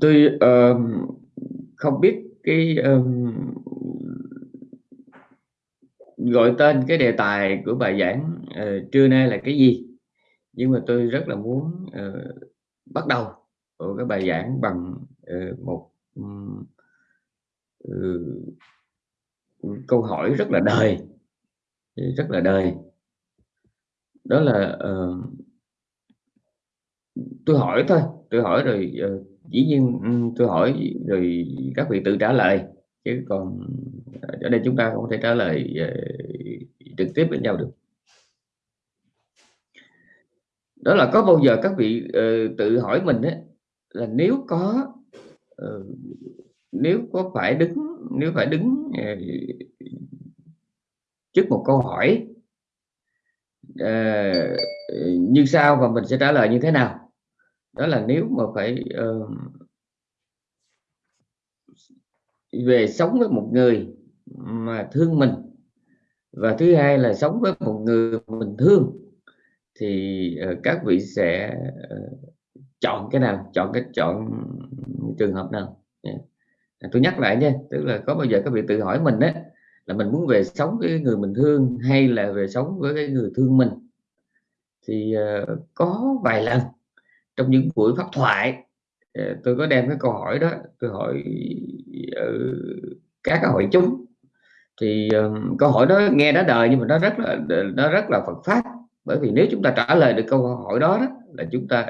tôi uh, không biết cái um, gọi tên cái đề tài của bài giảng uh, trưa nay là cái gì? Nhưng mà tôi rất là muốn uh, bắt đầu của cái bài giảng bằng uh, một um, uh, câu hỏi rất là đời. Rất là đời. Đó là uh, tôi hỏi thôi tôi hỏi rồi uh, dĩ nhiên ừ, tôi hỏi rồi các vị tự trả lời. Chứ còn ở đây chúng ta không thể trả lời ờ, trực tiếp với nhau được. Đó là có bao giờ các vị uh, tự hỏi mình ấy, là nếu có uh, nếu có phải đứng nếu phải đứng uh, trước một câu hỏi uh, như sau và mình sẽ trả lời như thế nào? Đó là nếu mà phải uh, về sống với một người mà thương mình và thứ hai là sống với một người mình thương thì uh, các vị sẽ uh, chọn cái nào? Chọn cái chọn trường hợp nào? Yeah. tôi nhắc lại nha tức là có bao giờ các vị tự hỏi mình đấy là mình muốn về sống với người mình thương hay là về sống với cái người thương mình? Thì uh, có vài lần trong những buổi pháp thoại. Ờ, tôi có đem cái câu hỏi đó tôi hỏi ừ, các hội chúng. Thì ờ, câu hỏi đó nghe đã đời nhưng mà nó rất là nó rất là Phật pháp. Bởi vì nếu chúng ta trả lời được câu hỏi đó, đó là chúng ta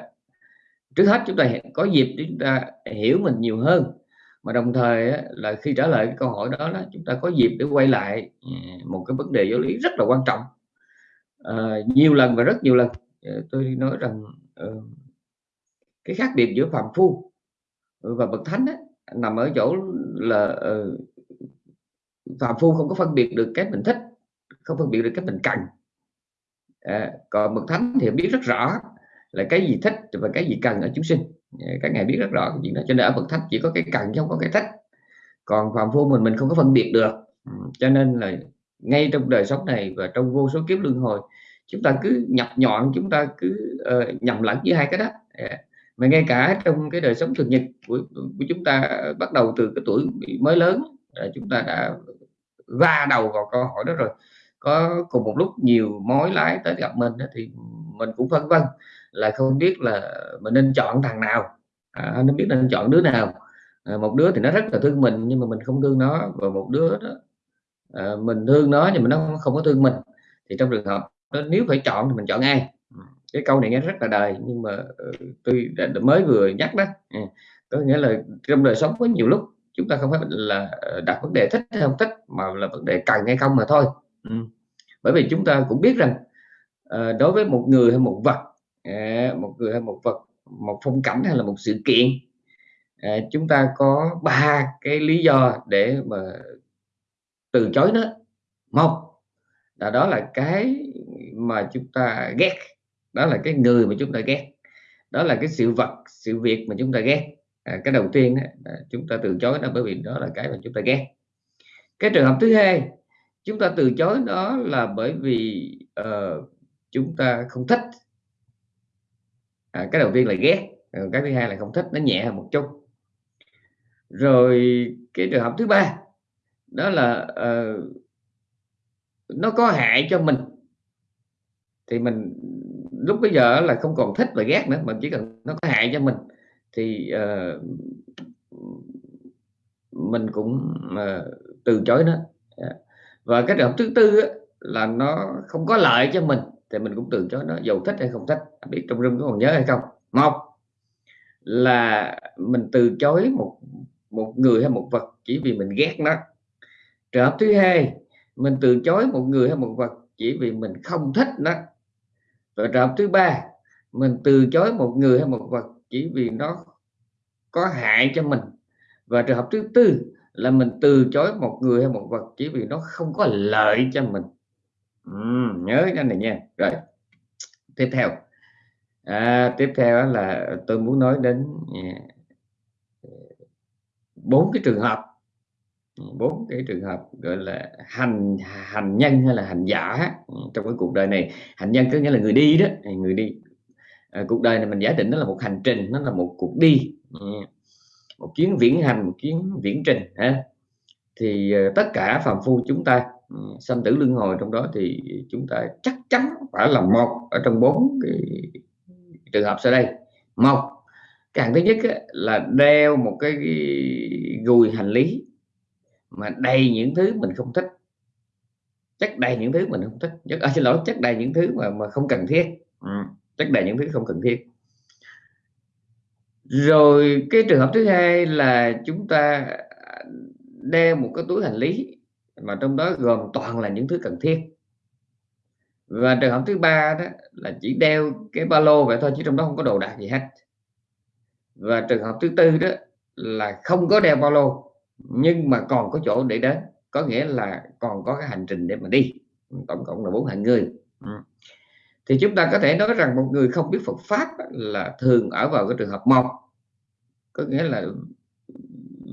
trước hết chúng ta có dịp để chúng ta hiểu mình nhiều hơn. Mà đồng thời là khi trả lời cái câu hỏi đó, đó chúng ta có dịp để quay lại ừ, một cái vấn đề giáo lý rất là quan trọng. À, nhiều lần và rất nhiều lần tôi nói rằng uh, cái khác biệt giữa phạm phu và bậc thánh á nằm ở chỗ là uh, phạm phu không có phân biệt được cái mình thích không phân biệt được cái mình cần. À, còn bậc thánh thì biết rất rõ là cái gì thích và cái gì cần ở chúng sinh. À, Các ngài biết rất rõ cái chuyện đó cho nên ở bậc thánh chỉ có cái cần chứ không có cái thích. Còn phàm phu mình mình không có phân biệt được. Ừ, cho nên là ngay trong đời sống này và trong vô số kiếp luân hồi chúng ta cứ nhập nhọn chúng ta cứ uh, nhầm lẫn với hai cái đó. Yeah mà ngay cả trong cái đời sống thường nhật của, của chúng ta bắt đầu từ cái tuổi mới lớn chúng ta đã va đầu vào câu hỏi đó rồi. Có cùng một lúc nhiều mối lái tới gặp mình đó, thì mình cũng phân vân là không biết là mình nên chọn thằng nào. À, nó biết nên chọn đứa nào. À, một đứa thì nó rất là thương mình nhưng mà mình không thương nó. Và một đứa đó à, mình thương nó nhưng mà nó không có thương mình. Thì trong trường hợp đó nếu phải chọn thì mình chọn ai? Cái câu này nghe rất là đời nhưng mà ờ, tôi đã, mới vừa nhắc đó. À, có nghĩa là trong đời sống có nhiều lúc chúng ta không phải là ờ, đặt vấn đề thích hay không thích mà là vấn đề cần hay không mà thôi. Ừ. bởi vì chúng ta cũng biết rằng ờ, đối với một người hay một vật à, một người hay một vật một phong cảnh hay là một sự kiện à, chúng ta có ba cái lý do để mà từ chối nó. Một là đó là cái mà chúng ta ghét đó là cái người mà chúng ta ghét. Đó là cái sự vật sự việc mà chúng ta ghét. À, cái đầu tiên đó, chúng ta từ chối nó bởi vì đó là cái mà chúng ta ghét. Cái trường hợp thứ hai chúng ta từ chối đó là bởi vì uh, chúng ta không thích. À, cái đầu tiên là ghét cái thứ hai là không thích nó nhẹ hơn một chút. Rồi cái trường hợp thứ ba đó là uh, nó có hại cho mình. Thì mình lúc bây giờ là không còn thích và ghét nữa mà chỉ cần nó có hại cho mình thì uh, mình cũng uh, từ chối nó. Dạ. Và cái trường hợp thứ tư á, là nó không có lợi cho mình thì mình cũng từ chối nó dầu thích hay không thích à, biết trong rừng có còn nhớ hay không. Một là mình từ chối một một người hay một vật chỉ vì mình ghét nó. Trường hợp thứ hai mình từ chối một người hay một vật chỉ vì mình không thích nó rồi trường hợp thứ ba mình từ chối một người hay một vật chỉ vì nó có hại cho mình. Và trường hợp thứ tư là mình từ chối một người hay một vật chỉ vì nó không có lợi cho mình. Ừ, nhớ cái này nha. Rồi tiếp theo. À, tiếp theo là tôi muốn nói đến à, bốn cái trường hợp bốn cái trường hợp gọi là hành hành nhân hay là hành giả ừ, trong cái cuộc đời này. Hành nhân có nghĩa là người đi đó người đi. À, cuộc đời này mình giả định nó là một hành trình nó là một cuộc đi ừ, một chuyến viễn hành một chuyến viễn trình ha. Thì ờ, tất cả phàm phu chúng ta ừ, sanh tử luân hồi trong đó thì chúng ta chắc chắn phải là một ở trong bốn cái trường hợp sau đây. Một càng thứ nhất là đeo một cái gùi hành lý mà đầy những thứ mình không thích. Chất đầy những thứ mình không thích. Chất à, xin lỗi chất đầy những thứ mà mà không cần thiết. Ừ, chất đầy những thứ không cần thiết. Rồi cái trường hợp thứ hai là chúng ta đeo một cái túi hành lý mà trong đó gồm toàn là những thứ cần thiết. Và trường hợp thứ ba đó là chỉ đeo cái ba lô vậy thôi chứ trong đó không có đồ đạc gì hết. Và trường hợp thứ tư đó là không có đeo ba lô nhưng mà còn có chỗ để đến, có nghĩa là còn có cái hành trình để mà đi. Tổng cộng là bốn hạng người. Ừ. thì chúng ta có thể nói rằng một người không biết Phật pháp là thường ở vào cái trường hợp một. Có nghĩa là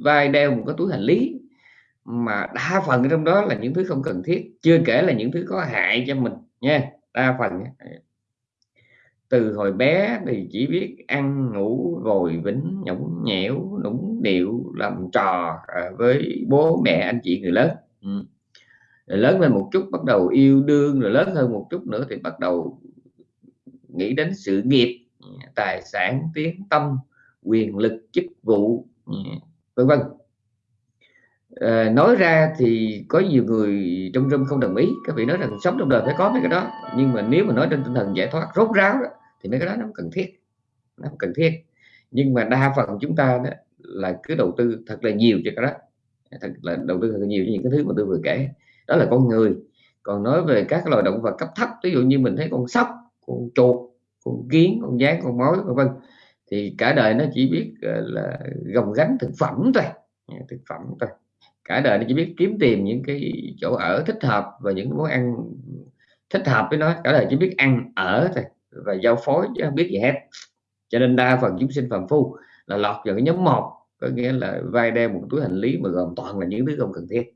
vai đeo một cái túi hành lý, mà đa phần trong đó là những thứ không cần thiết, chưa kể là những thứ có hại cho mình nha. Đa phần từ hồi bé thì chỉ biết ăn ngủ rồi vĩnh nhõng nhẽo nũng điệu làm trò à, với bố mẹ anh chị người lớn ừ. rồi lớn lên một chút bắt đầu yêu đương rồi lớn hơn một chút nữa thì bắt đầu nghĩ đến sự nghiệp tài sản tiếng tâm quyền lực chức vụ ừ, vân vân à, nói ra thì có nhiều người trong râm không đồng ý. Các vị nói rằng sống trong đời phải có mấy cái đó. Nhưng mà nếu mà nói trên tinh thần giải thoát rốt ráo đó, thì mấy cái đó nó không cần thiết. Nó không cần thiết. Nhưng mà đa phần chúng ta đó là cứ đầu tư thật là nhiều cho cái đó. Thật là đầu tư thật là nhiều cho những cái thứ mà tôi vừa kể. Đó là con người. Còn nói về các loài động vật cấp thấp ví dụ như mình thấy con sóc con chuột con kiến con gián con mối vân vân thì cả đời nó chỉ biết ờ, là gồng gánh thực phẩm thôi. Thực phẩm thôi cả đời nó chỉ biết kiếm tìm những cái chỗ ở thích hợp và những món ăn thích hợp với nó. Cả đời chỉ biết ăn ở thôi và giao phối chứ không biết gì hết. Cho nên đa phần chúng sinh phàm phu là lọt vào cái nhóm một có nghĩa là vai đeo một túi hành lý mà gồm toàn là những thứ không cần thiết.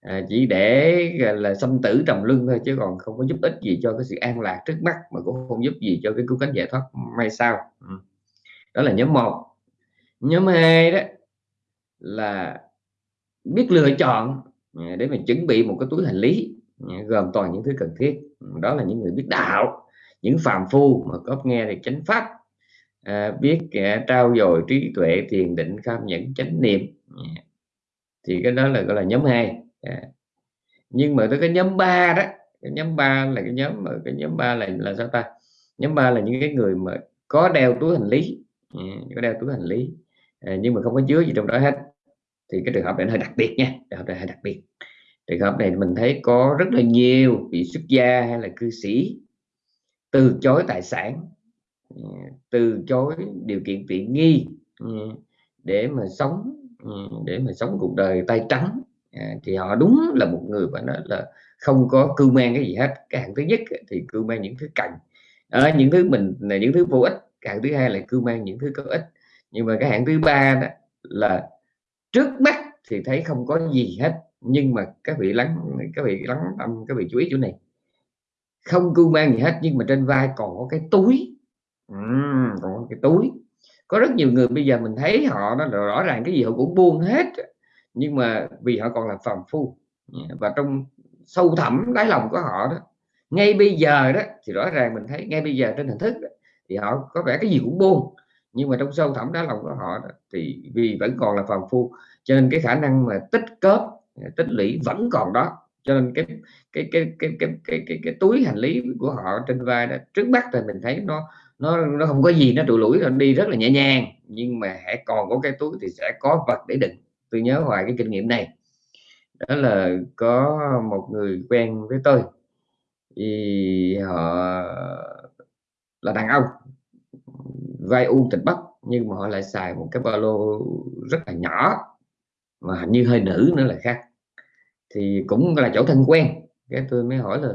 À, chỉ để là xâm tử trầm lưng thôi chứ còn không có giúp ích gì cho cái sự an lạc trước mắt mà cũng không giúp gì cho cái cứu cánh giải thoát may sao ừ. đó là nhóm một. Nhóm hai đó là biết lựa chọn à, để mình chuẩn bị một cái túi hành lý à, gồm toàn những thứ cần thiết. Đó là những người biết đạo những phàm phu mà có nghe thì chánh pháp à, biết à, trao dồi trí tuệ thiền định kham nhẫn chánh niệm. À, thì cái đó là gọi là nhóm 2 à. nhưng mà tới cái nhóm 3 đó cái nhóm 3 là cái nhóm mà cái nhóm 3 là là sao ta? Nhóm 3 là những cái người mà có đeo túi hành lý. À, có đeo túi hành lý. À, nhưng mà không có chứa gì trong đó hết thì cái trường hợp này hơi đặc biệt nha trường hợp này hơi đặc biệt. Trường hợp này mình thấy có rất là nhiều vị xuất gia hay là cư sĩ từ chối tài sản ừ, từ chối điều kiện tiện nghi ừ, để mà sống ừ, để mà sống cuộc đời tay trắng. À, thì họ đúng là một người phải nói là không có cưu mang cái gì hết. Cái hạng thứ nhất thì cưu mang những thứ cần à, những thứ mình là những thứ vô ích. Cái hạng thứ hai là cưu mang những thứ có ích. Nhưng mà cái hạng thứ ba đó là trước mắt thì thấy không có gì hết nhưng mà các vị lắng các vị lắng tâm các vị chú ý chỗ này. Không cưu mang gì hết nhưng mà trên vai còn có cái túi. Uhm, còn có cái túi. Có rất nhiều người bây giờ mình thấy họ đó rõ ràng cái gì họ cũng buông hết nhưng mà vì họ còn là phàm phu. Và trong sâu thẳm đáy lòng của họ đó ngay bây giờ đó thì rõ ràng mình thấy ngay bây giờ trên hình thức đó, thì họ có vẻ cái gì cũng buông nhưng mà trong sâu thẳm đá lòng của họ đó, thì vì vẫn còn là phàm phu cho nên cái khả năng mà tích cớp tích lũy vẫn còn đó. Cho nên cái cái cái cái cái cái cái, cái túi hành lý của họ trên vai đó trước mắt thì mình thấy nó nó nó không có gì nó trụ lũi nó đi rất là nhẹ nhàng. Nhưng mà hãy còn có cái túi thì sẽ có vật để đựng. Tôi nhớ hoài cái kinh nghiệm này. Đó là có một người quen với tôi. Thì họ là đàn ông vai u tịch bắc nhưng mà họ lại xài một cái ba lô rất là nhỏ mà hình như hơi nữ nữa là khác. Thì cũng là chỗ thân quen. Cái tôi mới hỏi là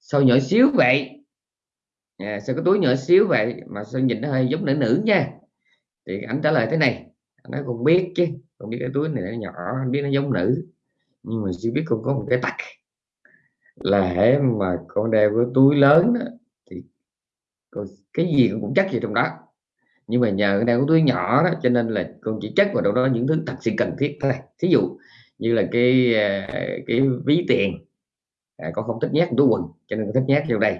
sao nhỏ xíu vậy? À, sao cái túi nhỏ xíu vậy? Mà sao nhìn nó hơi giống nữ nữ nha. Thì anh trả lời thế này nó cũng biết chứ không biết cái túi này nó nhỏ anh biết nó giống nữ nhưng mà chỉ biết con có một cái tật là hễ mà con đeo cái túi lớn đó, thì cái gì cũng chắc gì trong đó nhưng mà nhờ cái đeo cái túi nhỏ đó cho nên là con chỉ chất vào đâu đó những thứ thật sự cần thiết thôi. Thí dụ như là cái à, cái ví tiền à, con không thích nhét túi quần cho nên con thích nhét vô đây.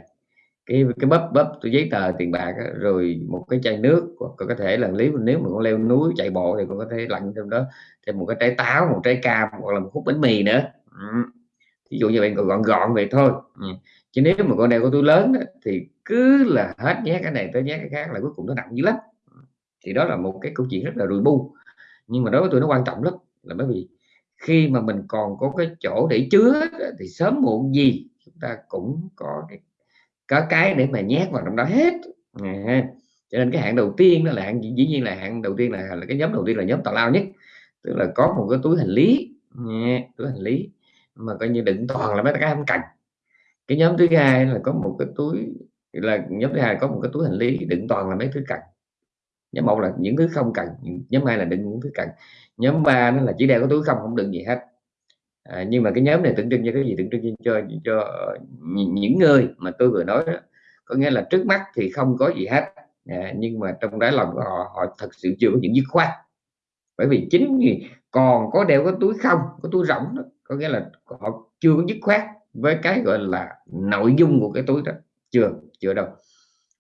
Cái cái bắp bắp tôi giấy tờ tiền bạc á, rồi một cái chai nước còn có thể là lý nếu mà con leo núi chạy bộ thì con có thể lặn trong đó thêm một cái trái táo một trái cam hoặc là một khúc bánh mì nữa. Ừ. ví dụ như vậy gọn gọn vậy thôi. Ừ. chứ nếu mà con đeo có túi lớn đó, thì cứ là hết nhét cái này tới nhét cái khác là cuối cùng nó nặng dữ lắm thì đó là một cái câu chuyện rất là rùi bu. Nhưng mà đối với tôi nó quan trọng lắm là bởi vì khi mà mình còn có cái chỗ để chứa thì sớm muộn gì chúng ta cũng có cái có cái để mà nhét vào trong đó hết. À, cho nên cái hạng đầu tiên đó là hạng dĩ nhiên là hạng đầu tiên là, là cái nhóm đầu tiên là nhóm tào lao nhất. Tức là có một cái túi hành lý nha, túi hành lý mà coi như đựng toàn là mấy cái không cần cái nhóm thứ hai là có một cái túi là nhóm thứ hai có một cái túi hành lý đựng toàn là mấy thứ cần nhóm một là những thứ không cần nhóm hai là đựng những thứ cần. Nhóm ba nó là chỉ đeo có túi không không đựng gì hết. À, nhưng mà cái nhóm này tượng trưng cho cái gì? Tượng trưng cho cho những người mà tôi vừa nói đó, có nghĩa là trước mắt thì không có gì hết. À, nhưng mà trong đáy lòng của họ họ thật sự chưa có những dứt khoát. Bởi vì chính vì còn có đeo có túi không có túi rỗng đó có nghĩa là họ chưa có dứt khoát với cái gọi là nội dung của cái túi đó. Chưa chưa đâu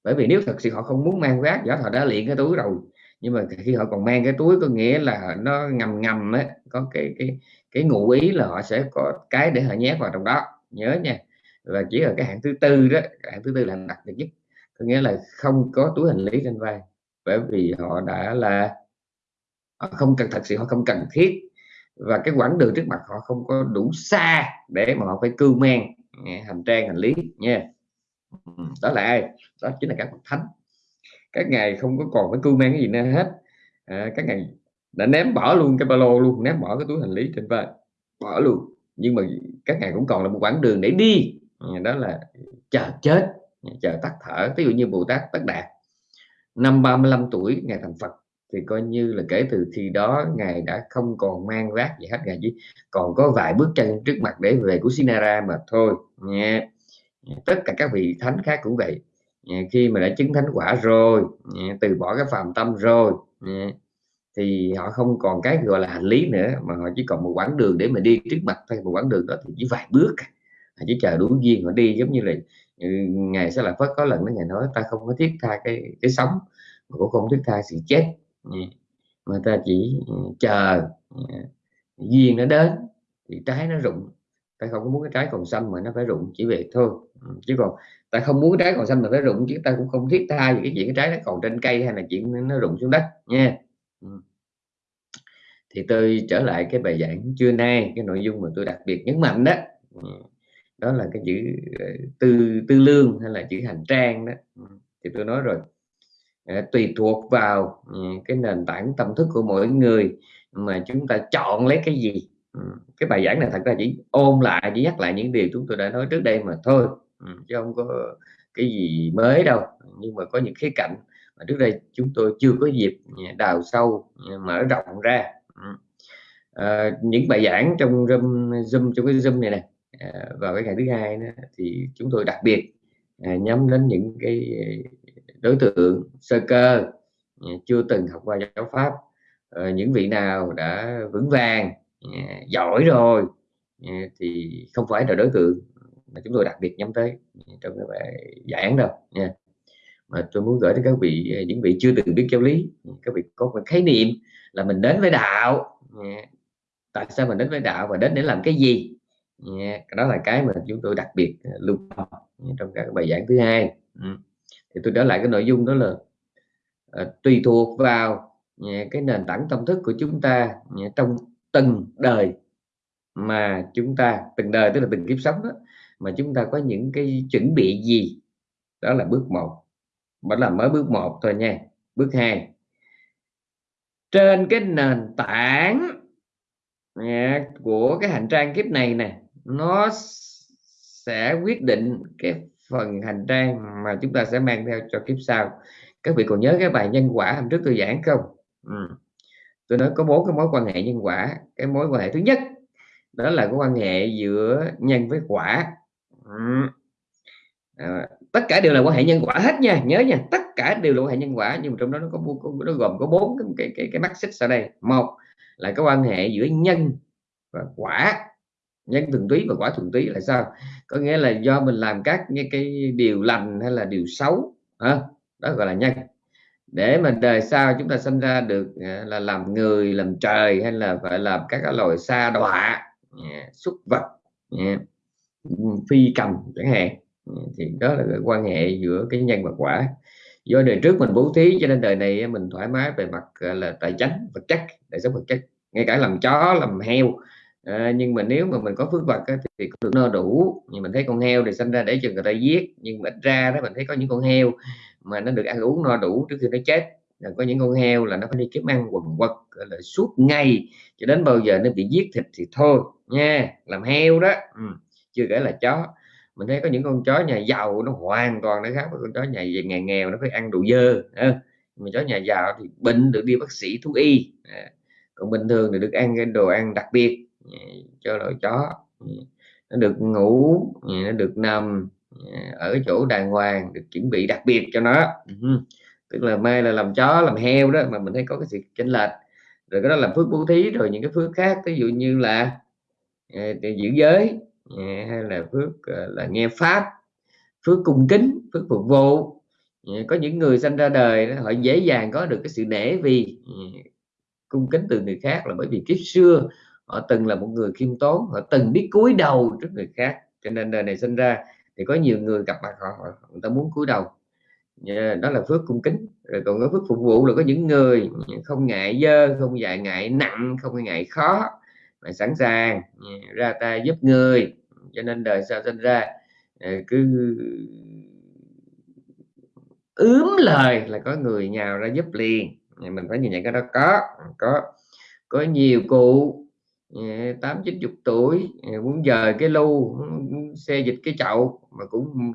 bởi vì nếu thật sự họ không muốn mang vác giả họ đã luyện cái túi rồi, nhưng mà khi họ còn mang cái túi có nghĩa là nó ngầm ngầm á, có cái cái cái ngụ ý là họ sẽ có cái để họ nhét vào trong đó. Nhớ nha. Và chỉ ở cái hạng thứ tư đó hạng thứ tư là đặc biệt nhất. Có nghĩa là không có túi hành lý trên vai. Bởi vì họ đã là, họ không cần, thật sự họ không cần thiết. Và cái quãng đường trước mặt họ không có đủ xa để mà họ phải cưu mang hành trang, hành lý, nha. Ừ, đó là ai? Đó chính là các bậc thánh. Các ngài không có còn phải cưu mang cái gì nữa hết. À, các ngài đã ném bỏ luôn cái ba lô luôn ném bỏ cái túi hành lý trên vai bỏ luôn. Nhưng mà các ngài cũng còn là một quãng đường để đi. Ừ, đó là chờ chết chờ tắt thở. Ví dụ như bồ tát tất đạt năm 35 tuổi ngài thành phật thì coi như là kể từ khi đó ngài đã không còn mang vác gì hết. Ngài chỉ còn có vài bước chân trước mặt để về của Sinara mà thôi. Nha tất cả các vị thánh khác cũng vậy. Ờ, khi mà đã chứng thánh quả rồi ờ, từ bỏ cái phàm tâm rồi ờ, thì họ không còn cái gọi là hành lý nữa, mà họ chỉ còn một quãng đường để mà đi trước mặt thôi. Một quãng đường đó thì chỉ vài bước à. họ chỉ chờ đủ duyên họ đi, giống như là ừ, ngày sẽ là phất có lần đó ngày nói, ta không có thiết tha cái cái sống mà cũng không thiết tha sự chết. Mà ta chỉ ừ, chờ duyên nó đến thì trái nó rụng ta không? Có muốn cái trái còn xanh mà nó phải rụng chỉ về thôi. Ừ, chứ còn ta không muốn cái trái còn xanh mà phải rụng chứ ta cũng không thiết tha gì cái chuyện cái trái nó còn trên cây hay là chuyện nó rụng xuống đất, nha. Ừ. Thì tôi trở lại cái bài giảng trưa nay, cái nội dung mà tôi đặc biệt nhấn mạnh đó. Ừ. Đó là cái chữ ờ, tư tư lương hay là chữ hành trang đó. Thì tôi nói rồi. Ờ, tùy thuộc vào cái nền tảng tâm thức của mỗi người mà chúng ta chọn lấy cái gì. Ừ, cái bài giảng này thật ra chỉ ôm lại chỉ nhắc lại những điều chúng tôi đã nói trước đây mà thôi. Ừ, chứ không có cái gì mới đâu. Nhưng mà có những khía cạnh mà trước đây chúng tôi chưa có dịp đào sâu mở rộng ra. À, những bài giảng trong zoom, zoom trong cái zoom này này à, vào cái ngày thứ hai đó, thì chúng tôi đặc biệt à, nhắm đến những cái đối tượng sơ cơ à, chưa từng học qua giáo pháp. À, những vị nào đã vững vàng Dạ, giỏi rồi. Dạ, thì không phải là đối tượng mà chúng tôi đặc biệt nhắm tới. Dạ, trong cái bài giảng đâu. Nha mà tôi muốn gửi đến các vị à, những vị chưa từng biết giáo lý. Các vị có một khái niệm là mình đến với đạo. Tại sao mình đến với đạo và đến để làm cái gì? Đó là cái mà chúng tôi đặc biệt à, lưu tâm trong các bài giảng thứ hai. Ừ. Thì tôi trở lại cái nội dung đó là à, tùy thuộc vào cái nền tảng tâm thức của chúng ta trong từng đời mà chúng ta từng đời tức là từng kiếp sống đó, mà chúng ta có những cái chuẩn bị gì? Đó là bước một. Vẫn là mới bước một thôi nha. Bước hai. Trên cái nền tảng của cái hành trang kiếp này nè nó sẽ quyết định cái phần hành trang mà chúng ta sẽ mang theo cho kiếp sau. Các vị còn nhớ cái bài nhân quả hôm trước tôi giảng không? Ừ tôi nói có bốn cái mối quan hệ nhân quả. Cái mối quan hệ thứ nhất đó là cái quan hệ giữa nhân với quả. À, tất cả đều là quan hệ nhân quả hết nha nhớ nha tất cả đều là quan hệ nhân quả nhưng mà trong đó nó có, nó gồm có bốn cái cái cái, cái mắt xích sau đây. Một là cái quan hệ giữa nhân và quả. Nhân thuần túy và quả thuần túy là sao? Có nghĩa là do mình làm các những cái điều lành hay là điều xấu đó gọi là nhân để mà đời sau chúng ta sinh ra được à, là làm người làm trời hay là phải làm các cái loài sa đọa à, súc vật à, phi cầm chẳng hạn. Thì đó là cái quan hệ giữa cái nhân và quả. Do đời trước mình bố thí cho nên đời này mình thoải mái về mặt là tài chánh vật chất đời sống vật chất. Ngay cả làm chó làm heo à, nhưng mà nếu mà mình có phước vật á, thì cũng được no đủ. Nhưng mình thấy con heo thì sinh ra để cho người ta giết nhưng mà ít ra đó mình thấy có những con heo mà nó được ăn uống no đủ trước khi nó chết. Là có những con heo là nó phải đi kiếm ăn quần quật là, suốt ngày, cho đến bao giờ nó bị giết thịt thì thôi, nha. Làm heo đó ừ. chưa kể là chó. Mình thấy có những con chó nhà giàu nó hoàn toàn nó khác với con chó nhà nhà nghèo, nó phải ăn đồ dơ mà chó nhà giàu thì bệnh được đi bác sĩ thú y à. còn bình thường thì được ăn cái đồ ăn đặc biệt à, cho loại chó. Nó được ngủ nó được nằm Ờ, ở chỗ đàng hoàng, được chuẩn bị đặc biệt cho nó. Ừ, tức là mai là làm chó, làm heo đó, mà mình thấy có cái sự chênh lệch. Rồi cái đó là phước bố thí, rồi những cái phước khác, ví dụ như là ờ, giữ giới ờ, hay là phước là nghe pháp, phước cung kính, phước phục vụ. Có những người sinh ra đời họ dễ dàng có được cái sự nể vì cung kính từ người khác là bởi vì kiếp xưa họ từng là một người khiêm tốn, họ từng biết cúi đầu trước người khác. Cho nên đời này sinh ra thì có nhiều người gặp mặt họ, họ người ta muốn cúi đầu. Đó là phước cung kính. Rồi còn có phước phục vụ là có những người không ngại dơ không ngại ngại nặng không ngại khó mà sẵn sàng ra tay giúp người. Cho nên đời sau sinh ra ờ, cứ ướm lời là có người nhào ra giúp liền. Mình phải nhìn nhận cái đó có có có nhiều cụ Ờ, tám, chín, chục tuổi ờ, muốn dời cái lu xe dịch cái chậu, mà cũng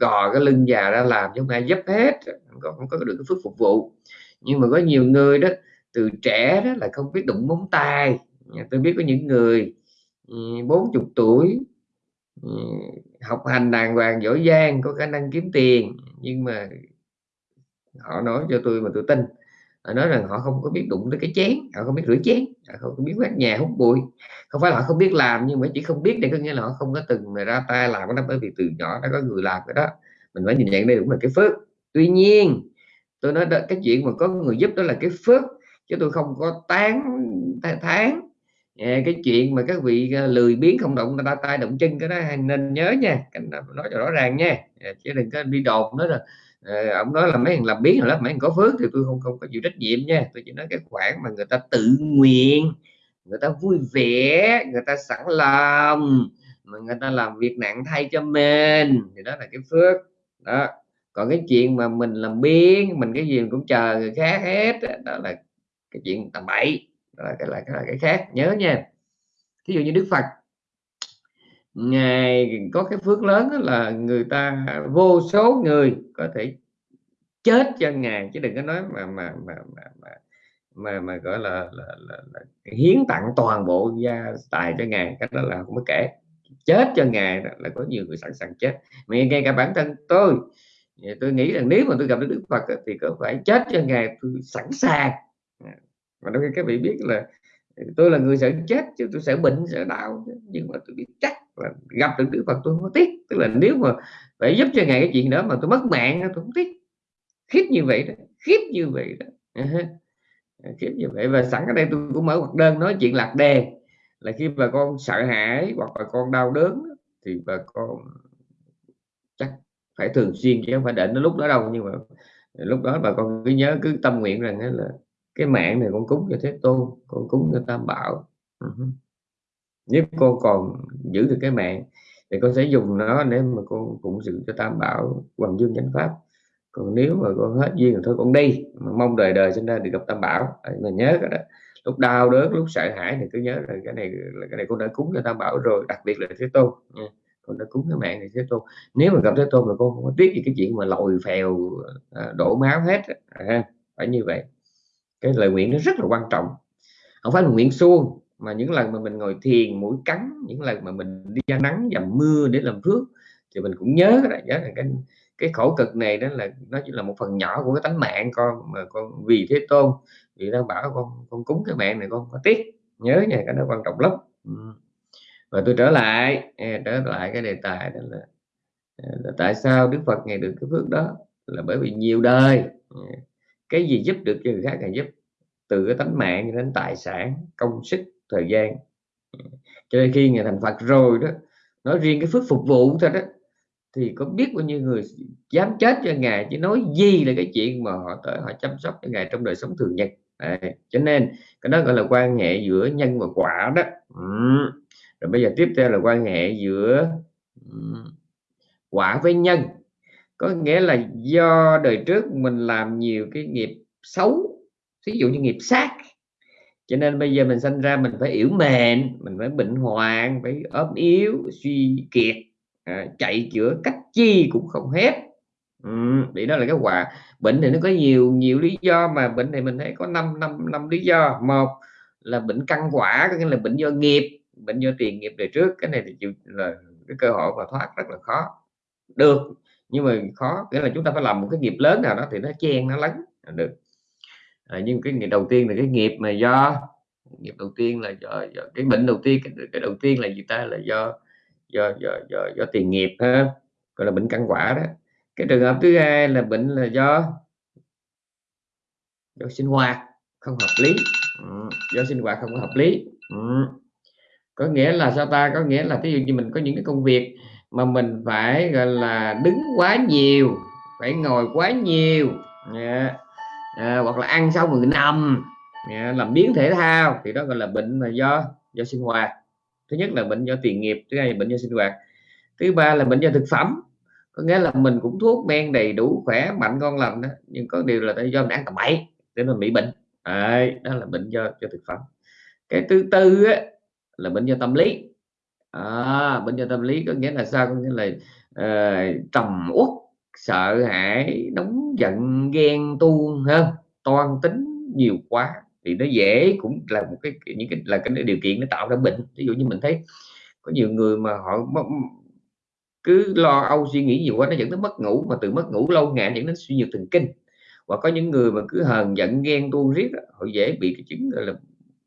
gò cái lưng già ra làm chứ không ai giúp hết, còn không có được cái phước phục vụ. Nhưng mà có nhiều người đó, từ trẻ đó là không biết đụng móng tay. Tôi biết có những người ừ, bốn, chục tuổi ừ, học hành đàng hoàng giỏi giang, có khả năng kiếm tiền, nhưng mà họ nói cho tôi mà tôi tin họ nói rằng họ không có biết đụng tới cái chén họ không biết rửa chén họ không có biết quét nhà hút bụi. Không phải là họ không biết làm nhưng mà chỉ không biết để có nghĩa là họ không có từng mà ra tay làm cái đó bởi vì từ nhỏ đã có người làm cái đó. Mình phải nhìn nhận đây cũng là cái phước. Tuy nhiên tôi nói đó, cái chuyện mà có người giúp đó là cái phước chứ tôi không có tán tháng cái chuyện mà các vị à, lười biếng không động ra tay động chân cái đó nên nhớ nha. Nói cho rõ ràng nha. Chứ đừng có đi đồn nữa rồi Ờ, ông nói là mấy thằng làm biến rồi đó mấy thằng có phước thì tôi không không có chịu trách nhiệm nha. Tôi chỉ nói cái khoản mà người ta tự nguyện người ta vui vẻ người ta sẵn lòng mà người ta làm việc nặng thay cho mình thì đó là cái phước. Đó. Còn cái chuyện mà mình làm biến mình cái gì cũng chờ người khác hết đó là cái chuyện tầm bậy đó là cái là cái, là cái khác nhớ nha. Thí dụ như đức phật ngài có cái phước lớn là người ta vô số người có thể chết cho ngài. Chứ đừng có nói mà mà mà mà mà mà, mà gọi là, là, là, là hiến tặng toàn bộ gia tài cho ngài. Cái đó là không có kể. Chết cho ngài là có nhiều người sẵn sàng chết. Mà ngay cả bản thân tôi tôi nghĩ rằng nếu mà tôi gặp được Đức Phật thì có phải chết cho ngài tôi sẵn sàng. Mà đôi khi các vị biết là tôi là người sợ chết chứ tôi sợ bệnh sợ đau nhưng mà tôi biết chắc là gặp được Đức Phật tôi không có tiếc. Tức là nếu mà phải giúp cho ngài cái chuyện đó mà tôi mất mạng tôi không tiếc. Khiếp như vậy đó, khiếp như vậy đó. Ờ, khiếp như vậy. Và sẵn ở đây tôi cũng mở hoạt đơn nói chuyện lạc đề. Là khi bà con sợ hãi hoặc bà con đau đớn thì bà con chắc phải thường xuyên chứ không phải đến nó lúc đó đâu. Nhưng mà lúc đó bà con cứ nhớ, cứ tâm nguyện rằng là cái mạng này con cúng cho thế tôn, con cúng cho tam bảo. Uh-huh nếu cô còn giữ được cái mạng thì con sẽ dùng nó để mà con phụng sự cho tam bảo hoàng dương chánh pháp. Còn nếu mà con hết duyên rồi thôi con đi. Mà mong đời đời sinh ra được gặp tam bảo. Mà nhớ cái đó. Lúc đau đớn lúc sợ hãi thì cứ nhớ là cái này là cái này con đã cúng cho tam bảo rồi đặc biệt là thế tôn. Nha con đã cúng cái mạng này thế tôn. Nếu mà gặp thế tôn là con không có tiếc gì cái chuyện mà lòi phèo à, đổ máu hết à, phải như vậy. Cái lời nguyện nó rất là quan trọng. Không phải là nguyện suông mà những lần mà mình ngồi thiền mũi cắn những lần mà mình đi ra nắng dầm mưa để làm phước thì mình cũng nhớ là nhớ là cái cái khổ cực này đó là nó chỉ là một phần nhỏ của cái tánh mạng con mà con vì thế tôn vì nó bảo con con cúng cái mạng này con có tiếc. Nhớ nha cái nó quan trọng lắm. Và tôi trở lại à, trở lại cái đề tài đó là, à, là tại sao đức phật ngày được cái phước đó? Là bởi vì nhiều đời à, cái gì giúp được cho người khác là giúp. Từ cái tánh mạng đến tài sản công sức thời gian. Cho nên khi ngài thành phật rồi đó nói riêng cái phước phục vụ thôi đó thì có biết bao nhiêu người dám chết cho ngài chứ nói gì là cái chuyện mà họ tới họ chăm sóc cho ngài trong đời sống thường nhật. À, cho nên cái đó gọi là quan hệ giữa nhân và quả đó. Ừ. rồi bây giờ tiếp theo là quan hệ giữa quả với nhân. Có nghĩa là do đời trước mình làm nhiều cái nghiệp xấu ví dụ như nghiệp sát cho nên bây giờ mình sinh ra mình phải yếu mềm, mình phải bệnh hoạn phải ốm yếu suy kiệt à, chạy chữa cách chi cũng không hết. Ừ, vì đó là cái quả. Bệnh thì nó có nhiều nhiều lý do mà bệnh này mình thấy có năm năm năm lý do. Một là bệnh căn quả có nghĩa là bệnh do nghiệp bệnh do tiền nghiệp đời trước. Cái này thì chịu là cái cơ hội mà thoát rất là khó. Được nhưng mà khó nghĩa là chúng ta phải làm một cái nghiệp lớn nào đó thì nó chen nó lấn được à, nhưng cái nghiệp đầu tiên là cái nghiệp mà do nghiệp đầu tiên là do, do cái bệnh đầu tiên cái, cái đầu tiên là gì ta? Là do do do do, do tiền nghiệp ha gọi là bệnh căn quả đó. Cái trường hợp thứ hai là bệnh là do do sinh hoạt không hợp lý. Ừ, do sinh hoạt không có hợp lý. Ừ. có nghĩa là sao ta? Có nghĩa là ví dụ như mình có những cái công việc mà mình phải gọi là đứng quá nhiều phải ngồi quá nhiều. Yeah à, hoặc là ăn xong rồi nằm. Dạ, à, làm biến thể thao. Thì đó gọi là bệnh mà do do sinh hoạt. Thứ nhất là bệnh do tiền nghiệp thứ hai là bệnh do sinh hoạt. Thứ ba là bệnh do thực phẩm. Có nghĩa là mình cũng thuốc men đầy đủ khỏe mạnh ngon lành đó nhưng có điều là tại do mình ăn tầm bậy để mình bị bệnh. Đấy, đó là bệnh do do thực phẩm. Cái thứ tư á, là bệnh do tâm lý. À, bệnh do tâm lý có nghĩa là sao? Có nghĩa là uh, trầm uất sợ hãi, nóng giận, ghen tuông hơn toan tính nhiều quá. Thì nó dễ, cũng là một cái những cái, là cái điều kiện nó tạo ra bệnh. Ví dụ như mình thấy có nhiều người mà họ cứ lo âu suy nghĩ nhiều quá, nó dẫn đến mất ngủ, mà từ mất ngủ lâu ngày dẫn đến suy nhược thần kinh. Và có những người mà cứ hờn giận, ghen tuông riết họ dễ bị cái chứng, gọi là,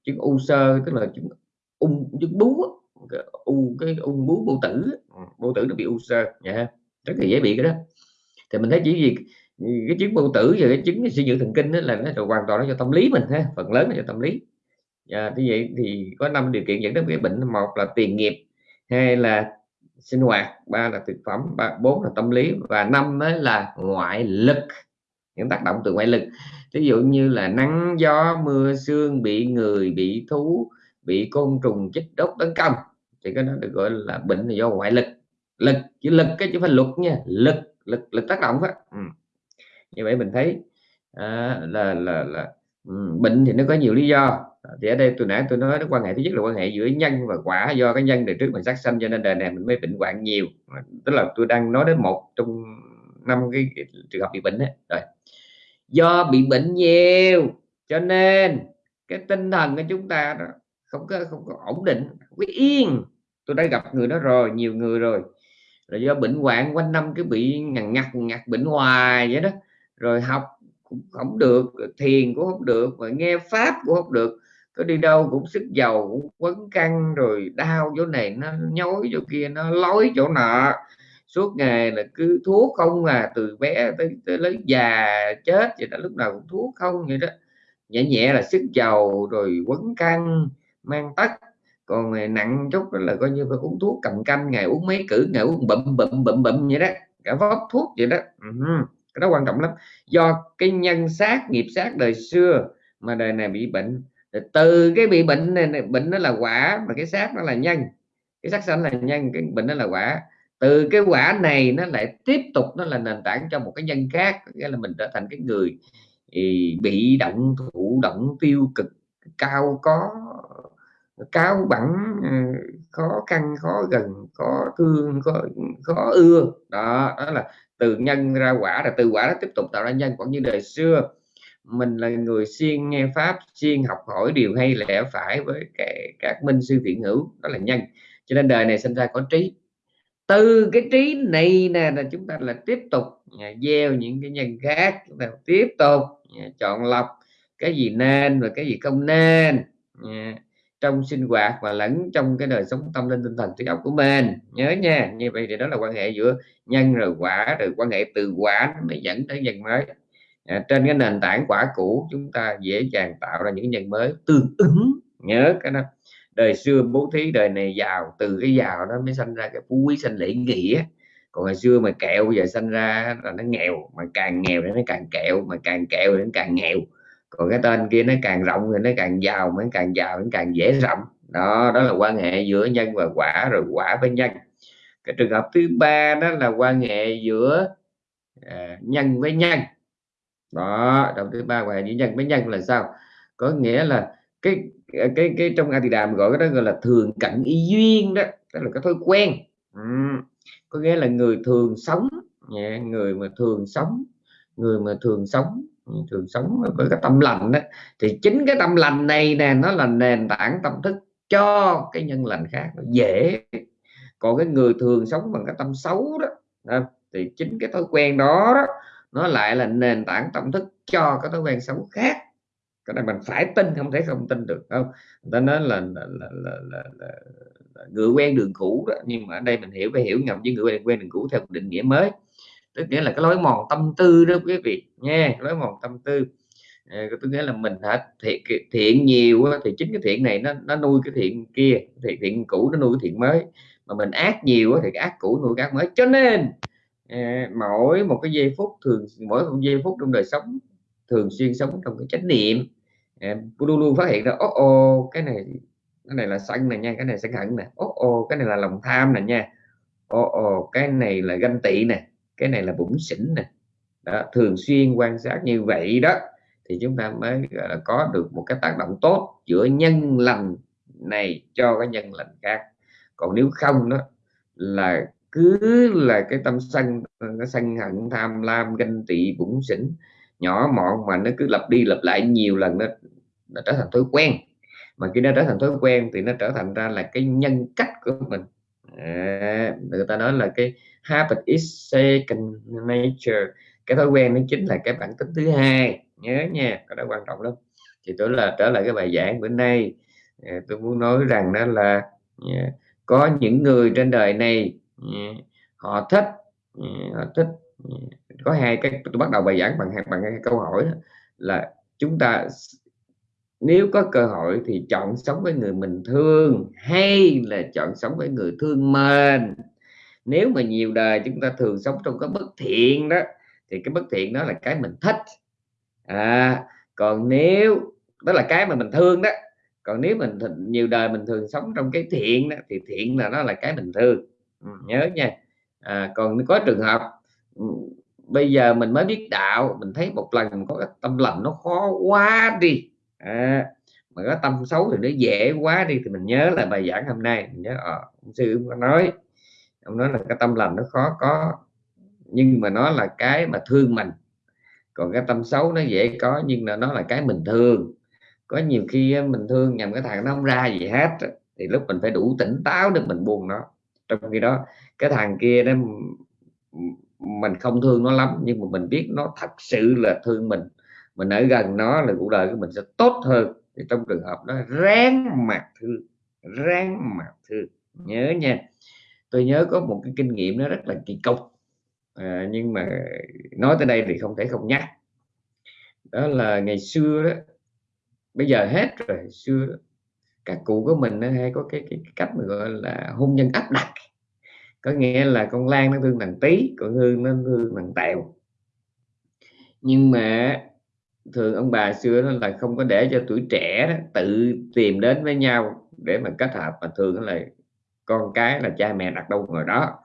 chứng u sơ, tức là chứng ung, chứng bú u, cái ung bú bô tử ừ, bô tử nó bị u sơ dạ nha rất là dễ bị cái đó thì mình thấy chỉ gì cái chứng bao tử và cái chứng suy nhược thần kinh đó là nó hoàn toàn nó do tâm lý mình ha phần lớn là do tâm lý. À, như vậy thì có năm điều kiện dẫn đến cái bệnh. Một là tiền nghiệp hai là sinh hoạt ba là thực phẩm ba bốn là tâm lý và năm mới là ngoại lực những tác động từ ngoại lực. Ví dụ như là nắng gió mưa sương bị người bị thú bị côn trùng chích đốt tấn công thì cái đó được gọi là bệnh là do ngoại lực. Lực chứ lực cái chứ phải luật nha lực lực lực tác động á. Ừ. như vậy mình thấy à, là là là ừ, bệnh thì nó có nhiều lý do. Thì ở đây tôi nãy tôi nói cái quan hệ thứ nhất là quan hệ giữa nhân và quả do cái nhân đời trước mình sát sanh cho nên đời này mình mới bệnh hoạn nhiều. Tức là tôi đang nói đến một trong năm cái, trường hợp bị bệnh đấy rồi. Do bị bệnh nhiều cho nên cái tinh thần của chúng ta đó không có không có ổn định không có yên. Tôi đã gặp người đó rồi nhiều người rồi là do bệnh hoạn quanh năm cứ bị ngằn ngặt ngặt bệnh hoài vậy đó. Rồi học cũng không được thiền cũng không được mà nghe pháp cũng không được. Có đi đâu cũng sức dầu cũng quấn căng rồi đau chỗ này nó nhói chỗ kia nó lói chỗ nọ. Suốt ngày là cứ thuốc không à từ bé tới, tới lớn già chết vậy đó lúc nào cũng thuốc không vậy đó. Nhẹ nhẹ là sức dầu rồi quấn căng mang tất còn nặng chút là coi như phải uống thuốc cầm canh, ngày uống mấy cử, ngày uống bậm bậm bậm bậm vậy đó. Cả vót thuốc vậy đó. Uh-huh. cái đó quan trọng lắm. Do cái nhân sát nghiệp sát đời xưa mà đời này bị bệnh từ cái bị bệnh này bệnh nó là quả mà cái sát nó là nhân, cái sát sanh là nhân, cái bệnh nó là quả. Từ cái quả này nó lại tiếp tục nó là nền tảng cho một cái nhân khác nghĩa là mình trở thành cái người bị động, thụ động, tiêu cực, cao có cao bẩn, ừ, khó khăn khó gần khó thương khó, khó ưa. Đó đó là từ nhân ra quả là từ quả nó tiếp tục tạo ra nhân. Cũng như đời xưa mình là người xuyên nghe pháp xuyên học hỏi điều hay lẽ phải với cái, các minh sư thiện hữu đó là nhân. Cho nên đời này sinh ra có trí. Từ cái trí này nè là chúng ta là tiếp tục à, gieo những cái nhân khác chúng ta tiếp tục à, chọn lọc cái gì nên và cái gì không nên à, trong sinh hoạt và lẫn trong cái đời sống tâm linh tinh thần trí óc của mình. Nhớ nha như vậy thì đó là quan hệ giữa nhân rồi quả rồi quan hệ từ quả mới dẫn tới nhân mới. À, trên cái nền tảng quả cũ chúng ta dễ dàng tạo ra những nhân mới tương ứng. Nhớ cái đó. Đời xưa bố thí đời này giàu từ cái giàu đó mới sinh ra cái phú quý sinh lễ nghĩa. Còn ngày xưa mà kẹo giờ sinh ra là nó nghèo mà càng nghèo thì nó càng kẹo mà càng kẹo thì nó càng nghèo còn cái tên kia nó càng rộng thì nó càng giàu mới càng giàu nó càng dễ rộng. Đó đó là quan hệ giữa nhân và quả rồi quả với nhân. Cái trường hợp thứ ba đó là quan hệ giữa à, nhân với nhân. Đó đầu thứ ba quan hệ giữa nhân với nhân là sao? Có nghĩa là cái cái cái trong a thì đàm gọi cái đó gọi là thường cận y duyên đó đó là cái thói quen. Ừ. có nghĩa là người thường sống. Người mà thường sống người mà thường sống thường sống với cái tâm lành đó thì chính cái tâm lành này nè nó là nền tảng tâm thức cho cái nhân lành khác nó dễ. Còn cái người thường sống bằng cái tâm xấu đó thì chính cái thói quen đó, đó nó lại là nền tảng tâm thức cho cái thói quen xấu khác. Cái này mình phải tin không thể không tin được không? Người ta nói là là, là, là, là, là, là người quen đường cũ đó. Nhưng mà ở đây mình hiểu phải hiểu nhầm với người quen, quen đường cũ theo định nghĩa mới tức nghĩa là cái lối mòn tâm tư đó quý vị nha lối mòn tâm tư. À, tôi nghĩa là mình hả thiện thiện nhiều thì chính cái thiện này nó nó nuôi cái thiện kia thiện thiện cũ nó nuôi cái thiện mới. Mà mình ác nhiều thì cái ác cũ nuôi cái ác mới. Cho nên à, mỗi một cái giây phút thường mỗi một giây phút trong đời sống thường xuyên sống trong cái chánh niệm. Em luôn luôn phát hiện ra ô ô cái này cái này là sân này nha cái này sân hận nè. Ô ô cái này là lòng tham nè nha. Ô ô cái này là ganh tị nè cái này là bụng xỉn nè. Đó, thường xuyên quan sát như vậy đó thì chúng ta mới là có được một cái tác động tốt giữa nhân lành này cho cái nhân lành khác. Còn nếu không đó là cứ là cái tâm sân cái sân hận tham lam ganh tị bụng xỉn nhỏ mọn mà nó cứ lặp đi lặp lại nhiều lần nó, nó trở thành thói quen. Mà khi nó trở thành thói quen thì nó trở thành ra là cái nhân cách của mình à, người ta nói là cái habit is second nature. Cái thói quen nó chính là cái bản tính thứ hai. Nhớ nha cái đó quan trọng lắm. Thì tôi là trở lại cái bài giảng bữa nay. À, tôi muốn nói rằng đó là ờ, có những người trên đời này ờ, họ thích họ thích có hai cái tôi bắt đầu bài giảng bằng bằng cái câu hỏi đó, là chúng ta nếu có cơ hội thì chọn sống với người mình thương hay là chọn sống với người thương mình nếu mà nhiều đời chúng ta thường sống trong cái bất thiện đó thì cái bất thiện đó là cái mình thích. À, còn nếu đó là cái mà mình thương đó. Còn nếu mình nhiều đời mình thường sống trong cái thiện đó, thì thiện là nó là cái mình thương. Ừ, nhớ nha. À, còn có trường hợp ừ, bây giờ mình mới biết đạo mình thấy một lần có cái tâm lành nó khó quá đi à, mà có tâm xấu thì nó dễ quá đi thì mình nhớ là bài giảng hôm nay. Mình nhớ à, ông sư có nói ông nói là cái tâm lành nó khó có nhưng mà nó là cái mà thương mình. Còn cái tâm xấu nó dễ có nhưng mà nó là cái mình thương. Có nhiều khi mình thương nhầm cái thằng nó không ra gì hết thì lúc mình phải đủ tỉnh táo để mình buồn nó. Trong khi đó cái thằng kia đó mình không thương nó lắm nhưng mà mình biết nó thật sự là thương mình mình ở gần nó là cuộc đời của mình sẽ tốt hơn. Thì trong trường hợp đó ráng mặt thương ráng mặt thương nhớ nha. Tôi nhớ có một cái kinh nghiệm nó rất là kỳ cục à, nhưng mà nói tới đây thì không thể không nhắc. Đó là ngày xưa đó bây giờ hết rồi xưa đó, các cụ của mình hay có cái, cái, cái cách mà gọi là hôn nhân áp đặt. Có nghĩa là con lan nó thương thằng tí còn hương nó thương thằng tèo. Nhưng mà thường ông bà xưa đó là không có để cho tuổi trẻ đó, tự tìm đến với nhau để mà kết hợp mà thường là con cái là cha mẹ đặt đâu ngồi đó.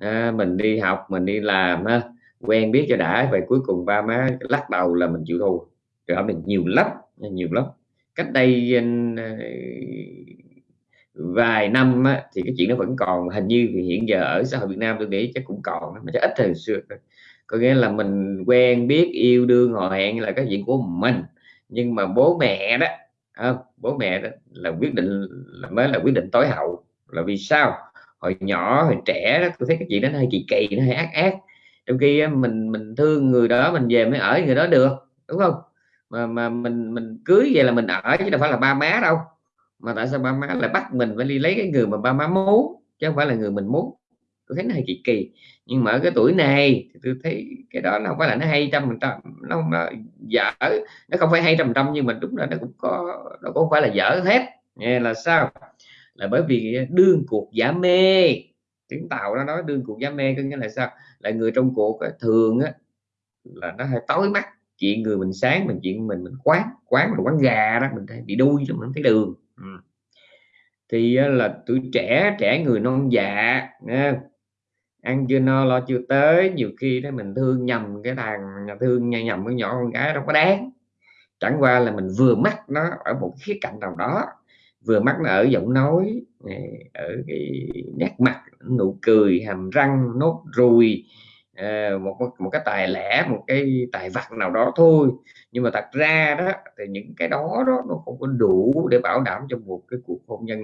À, mình đi học mình đi làm ha, quen biết cho đã vậy cuối cùng ba má lắc đầu là mình chịu thua rồi mình nhiều lắm nhiều lắm. Cách đây à, vài năm á, thì cái chuyện nó vẫn còn. Hình như thì hiện giờ ở xã hội Việt Nam tôi nghĩ chắc cũng còn mà chắc ít hơn xưa có nghĩa là mình quen biết yêu đương họ hẹn là cái chuyện của mình. Nhưng mà bố mẹ đó à, bố mẹ đó là quyết định là mới là quyết định tối hậu. Là vì sao? Hồi nhỏ hồi trẻ đó tôi thấy cái chuyện đó nó hơi kỳ kỳ nó hơi ác ác. Trong khi mình mình thương người đó mình về mới ở người đó được đúng không? Mà mà mình mình cưới về là mình ở chứ đâu phải là ba má đâu. Mà tại sao ba má lại bắt mình phải đi lấy cái người mà ba má muốn chứ không phải là người mình muốn? Tôi thấy nó hơi kỳ kỳ. Nhưng mà ở cái tuổi này thì tôi thấy cái đó nó không phải là nó hay trăm phần trăm nó, nó dở. Nó không phải hay trăm phần trăm nhưng mà đúng là nó cũng có nó cũng không phải là dở hết. Nghe là sao? Là bởi vì à, đương cuộc giả mê. Tiếng tàu nó nói đương cuộc giả mê có nghĩa là sao? Là người trong cuộc thường á, là nó hơi tối mắt chuyện người mình sáng mình chuyện mình mình quán quán mình quán gà đó mình thấy bị đuôi chứ mình thấy đường. Ừ. thì là tuổi trẻ trẻ người non dạ nha ăn chưa no, lo chưa tới. Nhiều khi đó mình thương nhầm cái thằng, thương nhầm cái nhỏ con gái đâu có đáng. Chẳng qua là mình vừa mắc nó ở một khía cạnh nào đó, vừa mắc nó ở giọng nói ở cái nét mặt, nụ cười, hàm răng, nốt ruồi ờ, một một cái tài lẻ, một cái tài vật nào đó thôi. Nhưng mà thật ra đó, thì những cái đó đó nó không có đủ để bảo đảm cho một cái cuộc hôn nhân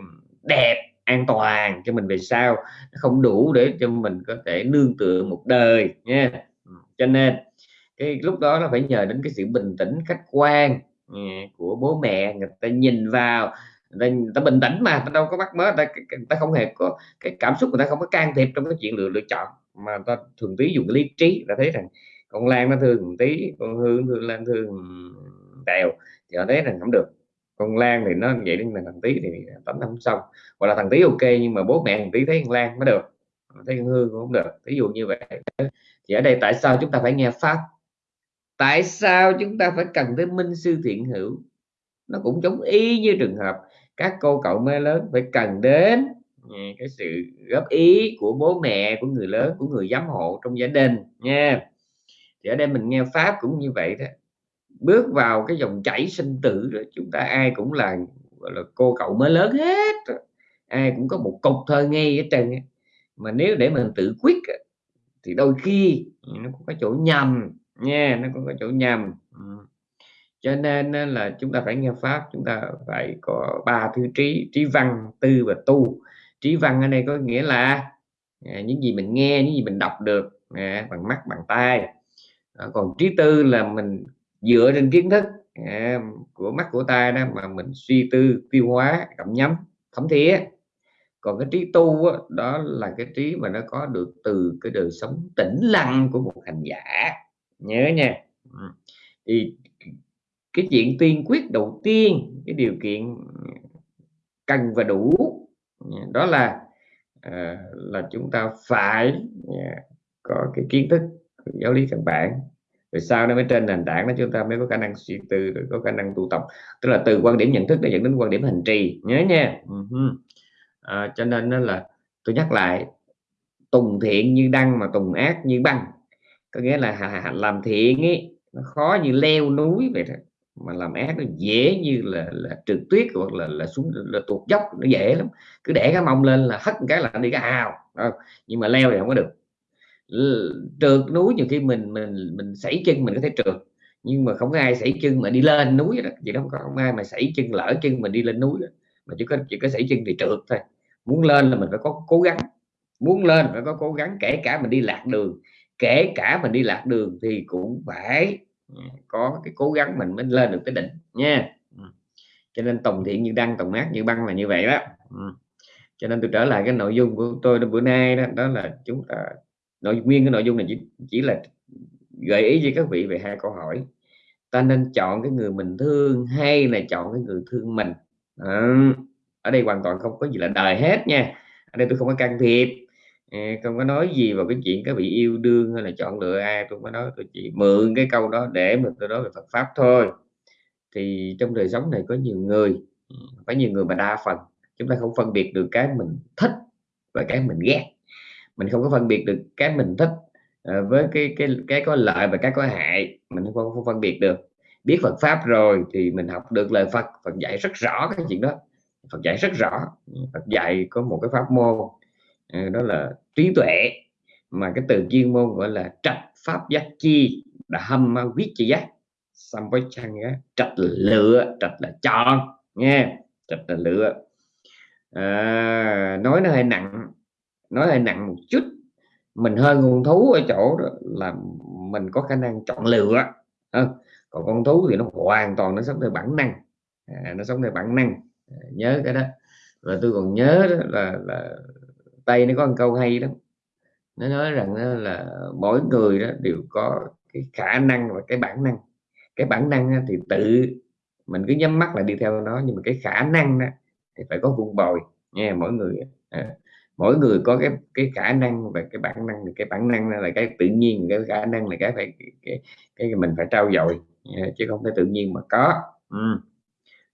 đẹp an toàn cho mình về sau. Không đủ để cho mình có thể nương tựa một đời nha. Ừ, cho nên cái lúc đó nó phải nhờ đến cái sự bình tĩnh khách quan ừ, của bố mẹ. Người ta nhìn vào người ta, người ta bình tĩnh mà ta đâu có bắt mớ ta, người ta không hề có cái cảm xúc người ta không có can thiệp trong cái chuyện lựa lựa chọn. Mà ta thường tí dùng lý trí ta thấy rằng con Lan nó thương tí con Hương thương Lan thương Tèo thì họ thấy rằng không được con Lan thì nó vậy nhưng mà thằng Tý thì tấm năm xong. Hoặc là thằng Tý ok, nhưng mà bố mẹ thằng Tý thấy con Lan mới được. Thấy con Hương cũng không được. Ví dụ như vậy. Thì ở đây tại sao chúng ta phải nghe pháp? Tại sao chúng ta phải cần tới minh sư thiện hữu? Nó cũng giống y như trường hợp các cô cậu mới lớn phải cần đến ừ, cái sự góp ý của bố mẹ, của người lớn, của người giám hộ trong gia đình nha. Thì ở đây mình nghe pháp cũng như vậy đó bước vào cái dòng chảy sinh tử rồi chúng ta ai cũng là, gọi là, cô cậu mới lớn hết. Ai cũng có một cục thơ ngây ở trên mà nếu để mình tự quyết thì đôi khi nó cũng có chỗ nhầm nha, nó cũng có chỗ nhầm. Cho nên là chúng ta phải nghe pháp, chúng ta phải có ba thứ trí trí văn, tư và tu. Trí văn ở đây có nghĩa là à, những gì mình nghe, những gì mình đọc được à, bằng mắt, bằng tai. Còn trí tư là mình dựa trên kiến thức à, của mắt của tai đó mà mình suy tư tiêu hóa cảm nhắm thấm thía. Còn cái trí tu đó, đó là cái trí mà nó có được từ cái đời sống tĩnh lặng của một hành giả. Nhớ nha. Ừ. Thì cái chuyện tiên quyết đầu tiên cái điều kiện cần và đủ à, đó là à, là chúng ta phải à, có cái kiến thức giáo lý căn bản rồi sau đó mới trên nền tảng đó chúng ta mới có khả năng suy tư rồi có khả năng tu tập. Tức là từ quan điểm nhận thức để dẫn đến quan điểm hành trì. Nhớ nha. Ừ à, cho nên đó là tôi nhắc lại tùng thiện như đăng mà tùng ác như băng. Có nghĩa là làm thiện ấy nó khó như leo núi vậy đó mà làm ác nó dễ như là là trượt tuyết hoặc là là xuống là tuột dốc nó dễ lắm. Cứ để cái mông lên là hất cái là đi cái hào nhưng mà leo thì không có được trượt núi nhiều khi mình mình mình sảy chân mình có thể trượt. Nhưng mà không có ai sảy chân mà đi lên núi đó, vậy đó, không có ai mà sảy chân, lỡ chân mình đi lên núi đó. mà chỉ có chỉ có sảy chân thì trượt thôi. Muốn lên là mình phải có cố gắng. Muốn lên phải có cố gắng, kể cả mình đi lạc đường, kể cả mình đi lạc đường thì cũng phải ừ, có cái cố gắng mình mới lên được tới đỉnh, nha. Ừ. Cho nên tổng thiện như đăng tổng mát như băng là như vậy đó. Ừ. Cho nên tôi trở lại cái nội dung của tôi bữa nay đó đó là chúng ta nội nguyên cái nội dung này chỉ, chỉ là gợi ý với các vị về hai câu hỏi. Ta nên chọn cái người mình thương hay là chọn cái người thương mình? À, ở đây hoàn toàn không có gì là đời hết nha. Ở đây tôi không có can thiệp. Ờ, không có nói gì vào cái chuyện các vị yêu đương hay là chọn lựa ai. Tôi mới nói tôi chỉ mượn cái câu đó để mà tôi nói về Phật pháp thôi. Thì trong đời sống này có nhiều người phải nhiều người mà đa phần. Chúng ta không phân biệt được cái mình thích và cái mình ghét mình không có phân biệt được cái mình thích uh, với cái cái cái có lợi và cái có hại. Mình không, không phân biệt được. Biết Phật pháp rồi thì mình học được lời Phật. Phật dạy rất rõ cái chuyện đó. Phật dạy rất rõ. Phật dạy có một cái pháp môn uh, đó là trí tuệ mà cái từ chuyên môn gọi là trạch pháp giác chi đã hâm viết chi giác. Xong với chăng trạch là lựa trạch là chọn nghe. Trạch là lựa. À, nói nó hơi nặng nói hơi nặng một chút. Mình hơn con thú ở chỗ đó là mình có khả năng chọn lựa. À, còn con thú thì nó hoàn toàn nó sống theo bản năng. À, nó sống theo bản năng. À, nhớ cái đó. Và tôi còn nhớ đó là, là tây nó có một câu hay đó nó nói rằng là mỗi người đó đều có cái khả năng và cái bản năng. Cái bản năng thì tự mình cứ nhắm mắt là đi theo nó nhưng mà cái khả năng đó thì phải có vun bồi. Nghe mỗi người à, mỗi người có cái cái khả năng và cái bản năng cái bản năng là cái tự nhiên cái khả năng là cái phải cái, cái, cái mình phải trao dồi chứ không phải tự nhiên mà có. Ừ.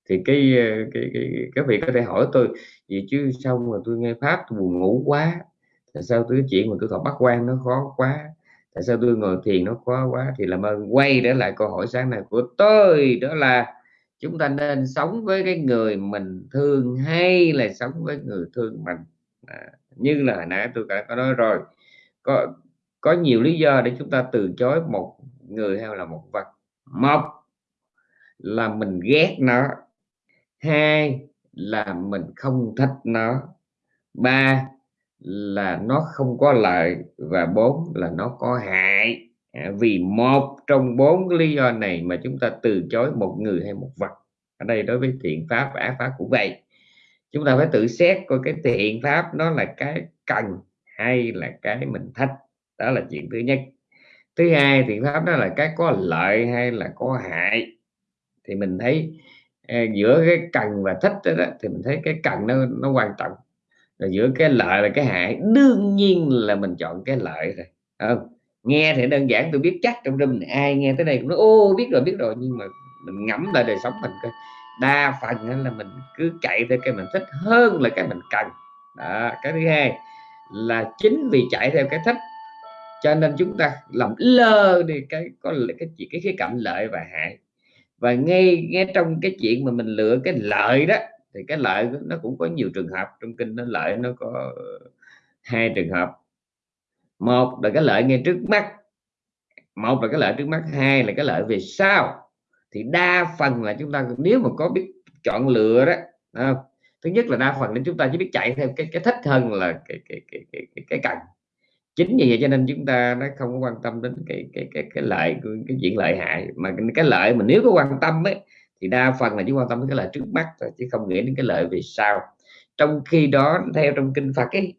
thì ờ, cái cái cái cái vị có thể hỏi tôi gì chứ xong mà tôi nghe pháp tôi buồn ngủ quá tại sao tôi chuyện mà tôi thọ bắt quan nó khó quá tại sao tôi ngồi thiền nó khó quá? Thì làm ơn quay trở lại câu hỏi sáng nay của tôi đó là chúng ta nên sống với cái người mình thương hay là sống với người thương mình? À, như là hồi nãy tôi đã có nói rồi có có nhiều lý do để chúng ta từ chối một người hay là một vật. Một là mình ghét nó hai là mình không thích nó ba là nó không có lợi và bốn là nó có hại. À, vì một trong bốn lý do này mà chúng ta từ chối một người hay một vật. Ở đây đối với thiện pháp và ác pháp cũng vậy chúng ta phải tự xét coi cái thiện pháp nó là cái cần hay là cái mình thích. Đó là chuyện thứ nhất. Thứ hai thiện pháp đó là cái có lợi hay là có hại. Thì mình thấy ờ, giữa cái cần và thích đó, đó thì mình thấy cái cần nó nó quan trọng. Rồi giữa cái lợi và cái hại đương nhiên là mình chọn cái lợi rồi không? Nghe thì đơn giản tôi biết chắc trong room này ai nghe tới đây cũng nói ô biết rồi biết rồi. Nhưng mà mình ngẫm lại đời sống mình coi đa phần là mình cứ chạy theo cái mình thích hơn là cái mình cần. Đó, cái thứ hai là chính vì chạy theo cái thích, cho nên chúng ta làm lơ đi cái, có cái chuyện cái khía cạnh lợi và hại. Và ngay ngay trong cái chuyện mà mình lựa cái lợi đó, thì cái lợi nó cũng có nhiều trường hợp. Trong kinh nó lợi nó có ờ, hai trường hợp. Một là cái lợi ngay trước mắt, một là cái lợi trước mắt, hai là cái lợi về sau thì đa phần là chúng ta nếu mà có biết chọn lựa đó à, thứ nhất là đa phần nên chúng ta chỉ biết chạy theo cái cái thích hơn là cái cái cái cái cái, cái cần. Chính vì vậy cho nên chúng ta nó không có quan tâm đến cái cái cái cái lợi cái chuyện lợi hại. Mà cái lợi mà nếu có quan tâm ấy thì đa phần là chỉ quan tâm đến cái lợi trước mắt thôi chứ không nghĩ đến cái lợi về sau. Trong khi đó theo trong kinh Phật ấy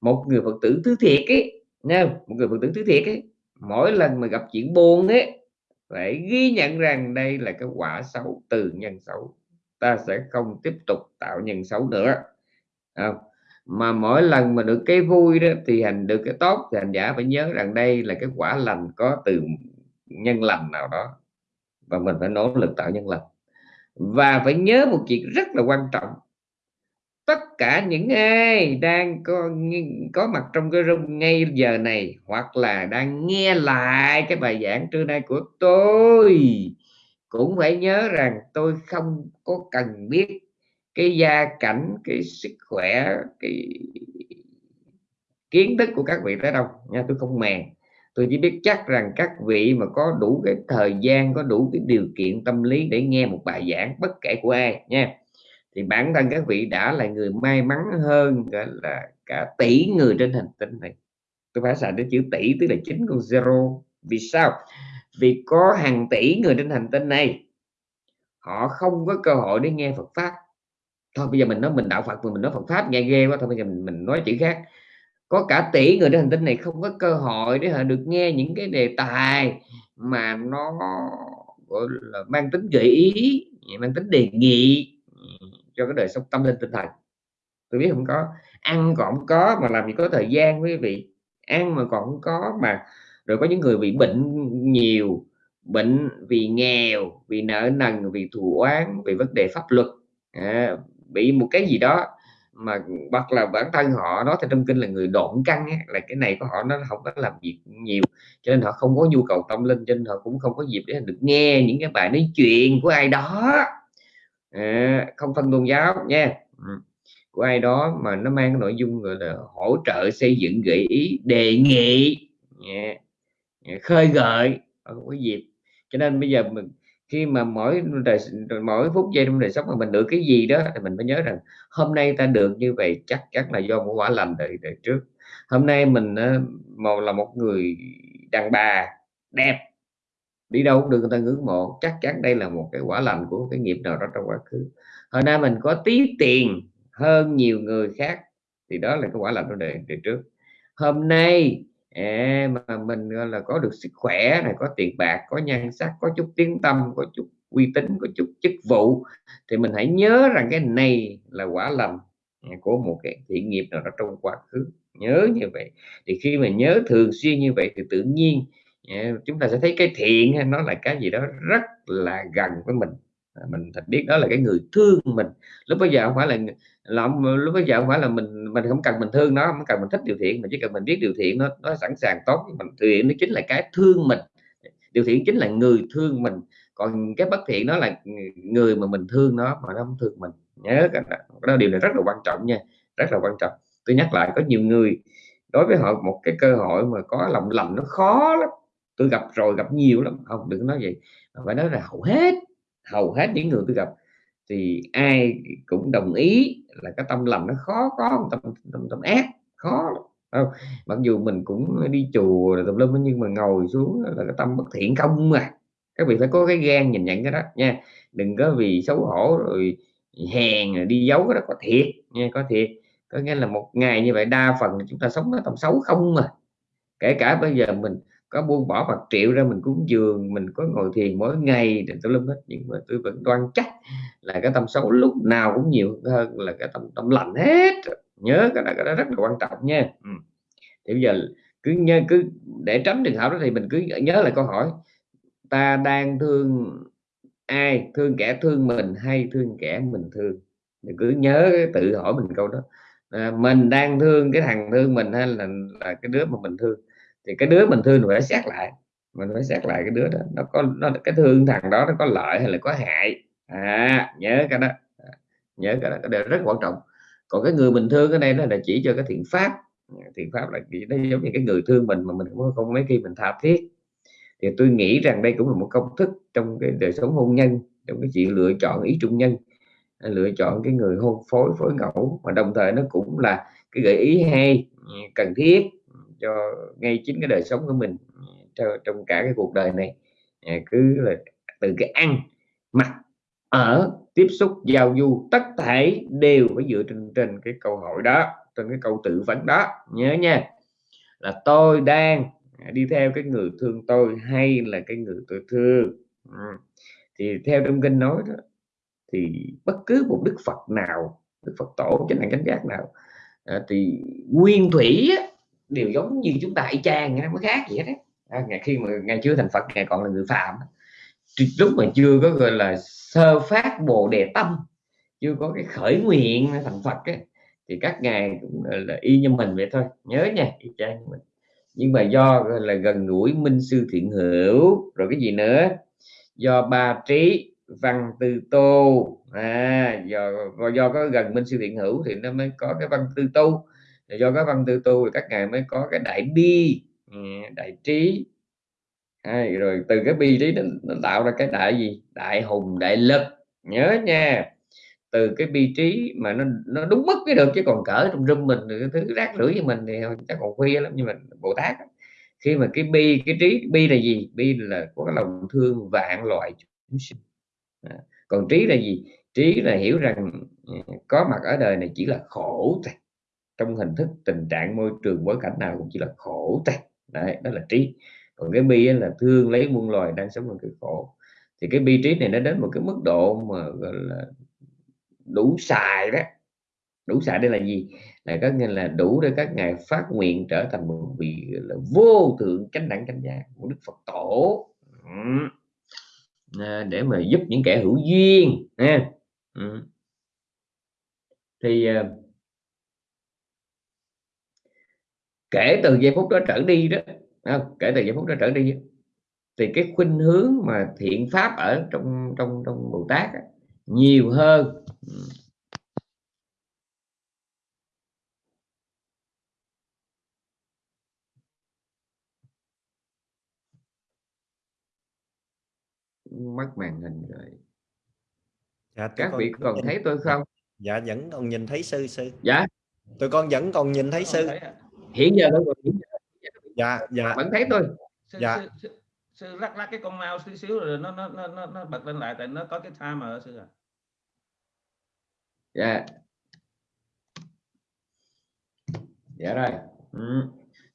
một người Phật tử thứ thiệt ấy nha một người Phật tử thứ thiệt ấy mỗi lần mà gặp chuyện buồn ấy phải ghi nhận rằng đây là cái quả xấu từ nhân xấu. Ta sẽ không tiếp tục tạo nhân xấu nữa. Không? mà mỗi lần mà được cái vui đó, thì hành, được cái tốt, thì hành giả phải nhớ rằng đây là cái quả lành có từ nhân lành nào đó. Và mình phải nỗ lực tạo nhân lành. Và phải nhớ một chuyện rất là quan trọng tất cả những ai đang có có mặt trong cái room ngay giờ này, hoặc là đang nghe lại cái bài giảng trưa nay của tôi, cũng phải nhớ rằng tôi không có cần biết cái gia cảnh, cái sức khỏe, cái kiến thức của các vị tới đâu, nha, tôi không màng. Tôi chỉ biết chắc rằng các vị mà có đủ cái thời gian, có đủ cái điều kiện tâm lý để nghe một bài giảng, bất kể của ai, nha thì bản thân các vị đã là người may mắn hơn cả là cả tỷ người trên hành tinh này. Tôi phải xài đến chữ tỷ tức là chính con zero. Vì sao? Vì có hàng tỷ người trên hành tinh này họ không có cơ hội để nghe Phật pháp. Thôi bây giờ mình nói mình đạo Phật mình nói Phật pháp nghe ghê quá thôi bây giờ mình, mình nói chữ khác. Có cả tỷ người trên hành tinh này không có cơ hội để họ được nghe những cái đề tài mà nó gọi là mang tính gợi ý mang tính đề nghị cho cái đời sống tâm linh tinh thần. Tôi biết không có ăn còn không có mà làm gì có thời gian quý vị. Ăn mà còn không có mà rồi có những người bị bệnh nhiều bệnh vì nghèo vì nợ nần vì thù oán vì vấn đề pháp luật à, bị một cái gì đó mà hoặc là bản thân họ nói theo trong kinh là người độn căng ấy, là cái này của họ nó không có làm việc nhiều cho nên họ không có nhu cầu tâm linh cho nên họ cũng không có dịp để được nghe những cái bài nói chuyện của ai đó à, không phân tôn giáo nha. Ừ. Của ai đó mà nó mang cái nội dung gọi là hỗ trợ xây dựng gợi ý đề nghị. Yeah. khơi gợi. Cái có dịp. Cho nên bây giờ mình khi mà mỗi đời mỗi phút giây trong đời sống mà mình được cái gì đó thì mình mới nhớ rằng hôm nay ta được như vậy chắc chắn là do một quả lành đời đời trước. Hôm nay mình ờ, một là một người đàn bà đẹp đi đâu cũng được người ta ngưỡng mộ. Chắc chắn đây là một cái quả lành của cái nghiệp nào đó trong quá khứ. Hồi nay mình có tí tiền hơn nhiều người khác thì đó là cái quả lành của đời, đời trước. Hôm nay à, mà mình là có được sức khỏe này có tiền bạc có nhan sắc có chút tiếng tâm có chút uy tín có chút chức vụ thì mình hãy nhớ rằng cái này là quả lành à, của một cái thiện nghiệp nào đó trong quá khứ. Nhớ như vậy. Thì khi mà nhớ thường xuyên như vậy thì tự nhiên chúng ta sẽ thấy cái thiện nó là cái gì đó rất là gần với mình. À, mình thật biết đó là cái người thương mình. Lúc bây giờ không phải là làm lúc bây giờ không phải là mình mình không cần mình thương nó không cần mình thích điều thiện mà chỉ cần mình biết điều thiện nó nó sẵn sàng tốt mình. Thiện nó chính là cái thương mình. Điều thiện chính là người thương mình. Còn cái bất thiện đó là người mà mình thương nó mà nó không thương mình. Nhớ cái đó, đó điều này rất là quan trọng nha. Rất là quan trọng. Tôi nhắc lại có nhiều người đối với họ một cái cơ hội mà có lòng lành nó khó lắm tôi gặp rồi gặp nhiều lắm. Không đừng nói vậy. Phải nói là hầu hết hầu hết những người tôi gặp thì ai cũng đồng ý là cái tâm lành nó khó có tâm tâm, tâm ác khó không? Mặc dù mình cũng đi chùa tùm lum nhưng mà ngồi xuống là cái tâm bất thiện không mà các vị phải có cái gan nhìn nhận cái đó nha. Đừng có vì xấu hổ rồi hèn rồi đi giấu cái đó có thiệt nha có thiệt. Có nghĩa là một ngày như vậy đa phần chúng ta sống nó tầm xấu không mà kể cả bây giờ mình có buông bỏ bạc triệu ra mình cúng dường mình có ngồi thiền mỗi ngày để tôi lâm hết. Nhưng mà tôi vẫn đoan chắc là cái tâm xấu lúc nào cũng nhiều hơn là cái tâm tâm lạnh hết. Nhớ cái đó, cái đó rất là quan trọng nha. Ừ. thì bây giờ cứ nhớ cứ để tránh trường hợp đó thì mình cứ nhớ lại câu hỏi ta đang thương ai? Thương kẻ thương mình hay thương kẻ mình thương? Thì cứ nhớ tự hỏi mình câu đó. À, mình đang thương cái thằng thương mình hay là là cái đứa mà mình thương? Thì cái đứa mình thương mình phải xét lại. Mình phải xét lại cái đứa đó. Nó có nó cái thương thằng đó nó có lợi hay là có hại? À nhớ cái đó. À, nhớ cái đó. Cái đó rất quan trọng. Còn cái người mình thương cái đây nó là chỉ cho cái thiện pháp. Thiện pháp là chỉ nó giống như cái người thương mình mà mình không, không mấy khi mình tha thiết. Thì tôi nghĩ rằng đây cũng là một công thức trong cái đời sống hôn nhân trong cái chuyện lựa chọn ý trung nhân lựa chọn cái người hôn phối phối ngẫu. Mà đồng thời nó cũng là cái gợi ý hay cần thiết cho ngay chính cái đời sống của mình trong, trong cả cái cuộc đời này. À, cứ là từ cái ăn mặc ở tiếp xúc giao du tất thể đều phải dựa trên trên cái câu hỏi đó trên cái câu tự vấn đó. Nhớ nha là tôi đang đi theo cái người thương tôi hay là cái người tôi thương? Ừ. thì theo trong kinh nói đó thì bất cứ một đức phật nào đức phật tổ chánh đẳng chánh giác nào à, thì nguyên thủy á, đều giống như chúng ta y chang nó mới khác vậy đấy à, ngày khi mà ngày chưa thành phật ngày còn là người phạm lúc mà chưa có gọi là sơ phát bồ đề tâm chưa có cái khởi nguyện thành phật ấy, thì các ngài cũng là y như mình vậy thôi. Nhớ nha y chang như mình. Nhưng mà do là gần gũi minh sư thiện hữu rồi cái gì nữa? Do ba trí văn tư tu, à do do có gần minh sư thiện hữu thì nó mới có cái văn tư tu do các văn tư tu thì các ngài mới có cái đại bi ừ, đại trí. Hay rồi từ cái bi trí nó, nó tạo ra cái đại gì? Đại hùng đại lực. Nhớ nha từ cái bi trí mà nó nó đúng mức cái được chứ còn cỡ trong rung mình cái thứ rác rưởi như mình thì chắc còn khuya lắm nhưng mà bồ tát khi mà cái bi cái trí bi là gì? Bi là có cái lòng thương vạn loại chúng sinh. À, còn trí là gì? Trí là hiểu rằng ừ, có mặt ở đời này chỉ là khổ thôi trong hình thức tình trạng môi trường bối cảnh nào cũng chỉ là khổ thôi đấy đó là trí còn cái bi là thương lấy muôn loài đang sống trong cái khổ. Thì cái bi trí này nó đến một cái mức độ mà gọi là đủ xài đó. Đủ xài đây là gì? Là có nghĩa là đủ để các ngài phát nguyện trở thành một vị là vô thượng chánh đẳng chánh giác của đức phật tổ. À, để mà giúp những kẻ hữu duyên ha. Thì uh, kể từ giây phút đó trở đi đó không? kể từ giây phút đó trở đi thì cái khuynh hướng mà thiện pháp ở trong trong trong bồ tát á, nhiều hơn. Mất màn hình rồi. Dạ, các vị còn nhìn... thấy tôi không? Dạ vẫn còn nhìn thấy sư sư. Dạ. Tụi con vẫn còn nhìn thấy sư hiện giờ tôi còn dạ dạ. Vẫn thấy tôi sư, dạ. sư, sư, sư lắc lắc cái con mouse xíu xíu rồi nó nó nó nó bật lên lại tại nó có cái timer sư à. Dạ. Dạ rồi. Ừ.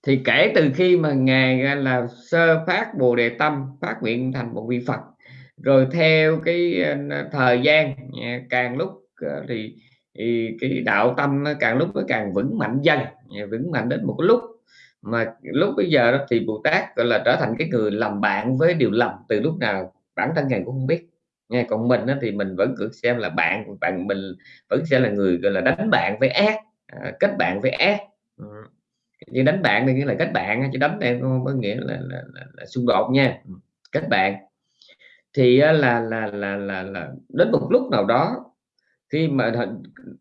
thì kể từ khi mà ngài là sơ phát bồ đề tâm phát nguyện thành một vị phật rồi theo cái ờ, thời gian càng lúc ờ, thì, thì cái đạo tâm nó càng lúc nó càng vững mạnh dần à, vững mạnh đến một cái lúc. Mà lúc bây giờ đó thì Bồ Tát gọi là trở thành cái người làm bạn với điều lầm từ lúc nào bản thân ngài cũng không biết. Nghe còn mình đó, thì mình vẫn cứ xem là bạn bạn mình vẫn sẽ là người gọi là đánh bạn với ác à, kết bạn với ác. Ừ. đánh bạn thì nghĩa là kết bạn chứ đánh đây không có nghĩa là, là, là, là xung đột nha. Ừ, kết bạn. Thì là là là là, là đến một lúc nào đó khi mà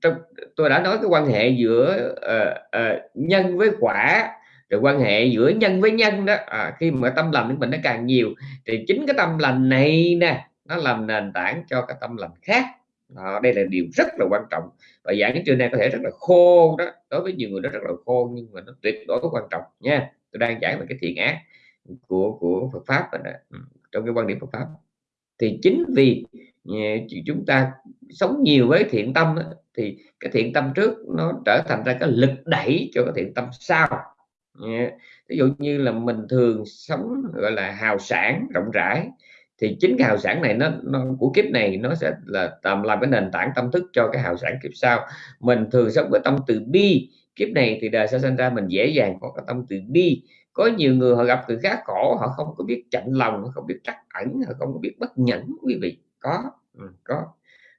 trong tôi đã nói cái quan hệ giữa uh, uh, nhân với quả rồi quan hệ giữa nhân với nhân đó. À, khi mà tâm lành của mình nó càng nhiều thì chính cái tâm lành này nè nó làm nền tảng cho cái tâm lành khác. Đó, đây là điều rất là quan trọng. Và giảng trưa nay có thể rất là khô đó đối với nhiều người nó rất là khô nhưng mà nó tuyệt đối quan trọng nha. Tôi đang giảng về cái thiện ác của của Phật pháp này, ừ, trong cái quan điểm Phật pháp. Thì chính vì Ờ, chúng ta sống nhiều với thiện tâm đó, thì cái thiện tâm trước nó trở thành ra cái lực đẩy cho cái thiện tâm sau. Ờ, ví dụ như là mình thường sống gọi là hào sản rộng rãi thì chính cái hào sản này nó, nó của kiếp này nó sẽ là tầm làm cái nền tảng tâm thức cho cái hào sản kiếp sau. Mình thường sống với tâm từ bi kiếp này thì đời sẽ sinh ra mình dễ dàng có cái tâm từ bi. Có nhiều người họ gặp người khác khổ họ không có biết chạnh lòng họ không biết trắc ẩn họ không có biết bất nhẫn quý vị có ừ, có.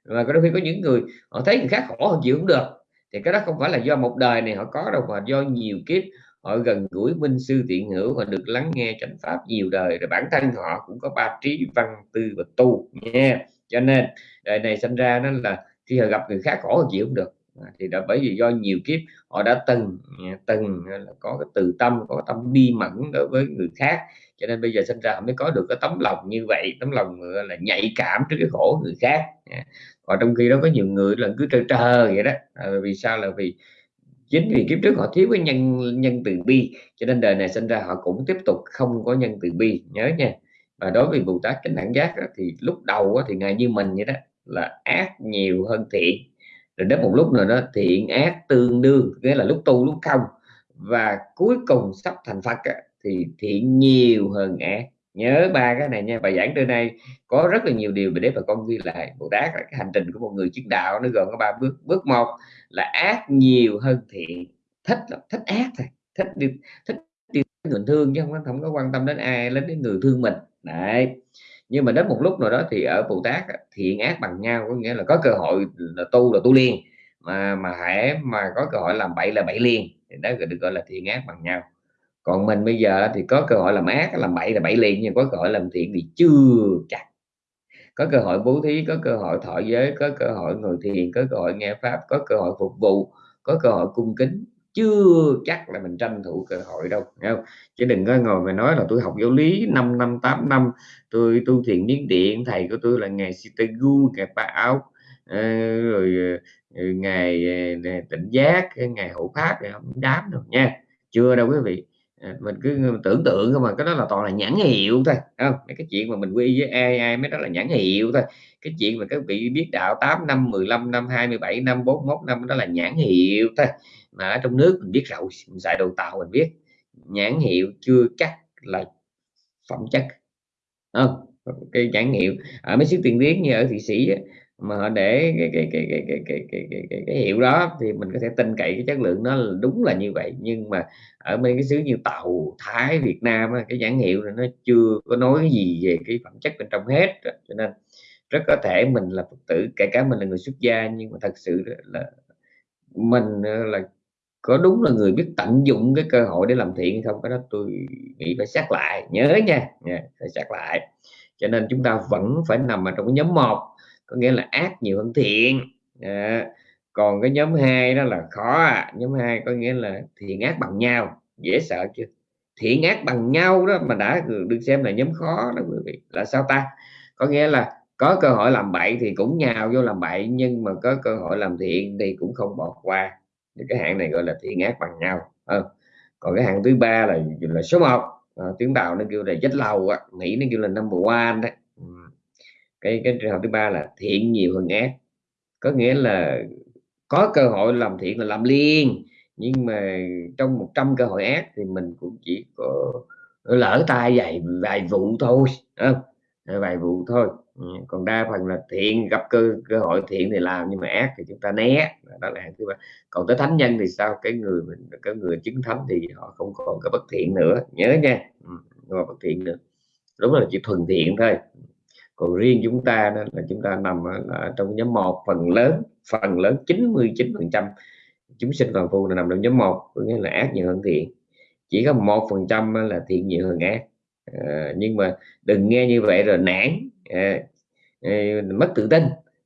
Và có đôi khi có những người họ thấy người khác khổ họ chịu không được. Thì cái đó không phải là do một đời này họ có đâu mà do nhiều kiếp họ gần gũi minh sư tiện hữu họ được lắng nghe chánh pháp nhiều đời rồi bản thân họ cũng có ba trí văn tư và tu nha. Cho nên đời này sinh ra nó là khi họ gặp người khác khổ họ chịu không được. À, thì đã bởi vì do nhiều kiếp họ đã từng từng là có cái từ tâm có tâm bi mẫn đối với người khác cho nên bây giờ sinh ra họ mới có được cái tấm lòng như vậy tấm lòng là nhạy cảm trước cái khổ người khác. Còn trong khi đó có nhiều người là cứ trơ trơ vậy đó. À, vì sao? Là vì chính vì kiếp trước họ thiếu cái nhân nhân từ bi cho nên đời này sinh ra họ cũng tiếp tục không có nhân từ bi. Nhớ nha. Và đối với bồ tát chánh đẳng giác đó, thì lúc đầu đó, thì ngài như mình vậy đó là ác nhiều hơn thiện. Rồi đến một lúc nào đó thiện ác tương đương nghĩa là lúc tu lúc không. Và cuối cùng sắp thành phật thì thiện nhiều hơn ác. Nhớ ba cái này nha, bài giảng trưa nay có rất là nhiều điều để bà con ghi lại. Bồ tát là cái hành trình của một người chứng đạo, nó gồm có ba bước. Bước một là ác nhiều hơn thiện. Thích thích ác thôi, thích đi thích đi người thương chứ không có không có quan tâm đến ai, đến đến người thương mình. Đấy. Nhưng mà đến một lúc nào đó thì ở bồ tát thiện ác bằng nhau, có nghĩa là có cơ hội là tu là tu liền. Mà mà hãy mà có cơ hội làm bậy là bậy liền. Thì đó được gọi là thiện ác bằng nhau còn mình bây giờ thì có cơ hội làm ác, làm bậy là bậy liền nhưng có cơ hội làm thiện thì chưa chắc. Có cơ hội bố thí, có cơ hội thọ giới, có cơ hội ngồi thiền, có cơ hội nghe pháp, có cơ hội phục vụ, có cơ hội cung kính, chưa chắc là mình tranh thủ cơ hội đâu không? chứ đừng có ngồi mà nói là tôi học giáo lý 5 năm 8 năm, tôi tu thiền miến điện, thầy của tôi là ngài Sitagu ngài Pa áo ờ, rồi ờ, ngày tịnh ờ, tỉnh giác ngày hộ pháp không đám đâu nha. Chưa đâu quý vị. À, mình cứ tưởng tượng không mà, cái đó là toàn là nhãn hiệu thôi không? Cái chuyện mà mình quy với ai ai mới đó là nhãn hiệu thôi. Cái chuyện mà các vị biết đạo 8 năm 15 năm 27 năm 41 năm, đó là nhãn hiệu thôi. Mà ở trong nước mình biết rồi mình xài đồ tàu mình biết, nhãn hiệu chưa chắc là phẩm chất. Không? Cái nhãn hiệu, ở mấy xứ tiền tiến như ở thụy sĩ mà họ để cái cái cái cái cái cái cái, cái, cái, cái hiệu đó thì mình có thể tin cậy cái chất lượng nó là đúng là như vậy. Nhưng mà ở mấy cái xứ như tàu thái việt nam cái nhãn hiệu này nó chưa có nói gì về cái phẩm chất bên trong hết cho nên rất có thể mình là phật tử kể cả mình là người xuất gia nhưng mà thật sự là mình ờ, là có đúng là người biết tận dụng cái cơ hội để làm thiện không cái đó tôi nghĩ phải xác lại. Nhớ nha, nha phải xác lại. Cho nên chúng ta vẫn phải nằm ở trong cái nhóm một có nghĩa là ác nhiều hơn thiện. À, còn cái nhóm hai đó là khó à. nhóm hai có nghĩa là thiện ác bằng nhau. Dễ sợ chưa? Thiện ác bằng nhau đó mà đã được xem là nhóm khó đó quý vị. Là sao ta? Có nghĩa là có cơ hội làm bậy thì cũng nhào vô làm bậy nhưng mà có cơ hội làm thiện thì cũng không bỏ qua. Thì cái hạng này gọi là thiện ác bằng nhau. À, còn cái hạng thứ ba là là số 1 à, ờ, tiếng tàu nó kêu là chết lâu à. mỹ nó kêu là number one đấy cái cái trường hợp thứ ba là thiện nhiều hơn ác. Có nghĩa là có cơ hội làm thiện là làm liền nhưng mà trong 100 cơ hội ác thì mình cũng chỉ có lỡ tay vài vài vụ thôi không? Ờ, vài vụ thôi. Ừ, còn đa phần là thiện gặp cơ cơ hội thiện thì làm nhưng mà ác thì chúng ta né. Đó là thứ ba. Còn tới thánh nhân thì sao? Cái người mình cái người chứng thánh thì họ không còn cái bất thiện nữa. Nhớ nha. Ừ, có bất thiện nữa. Đúng là chỉ thuần thiện thôi còn riêng chúng ta đó là chúng ta nằm ở trong nhóm một phần lớn phần lớn 99 phần trăm chúng sinh phàm phu là nằm trong nhóm một có nghĩa là ác nhiều hơn thiện. Chỉ có một phần trăm là thiện nhiều hơn ác. À, nhưng mà đừng nghe như vậy rồi nản à, à, mất tự tin.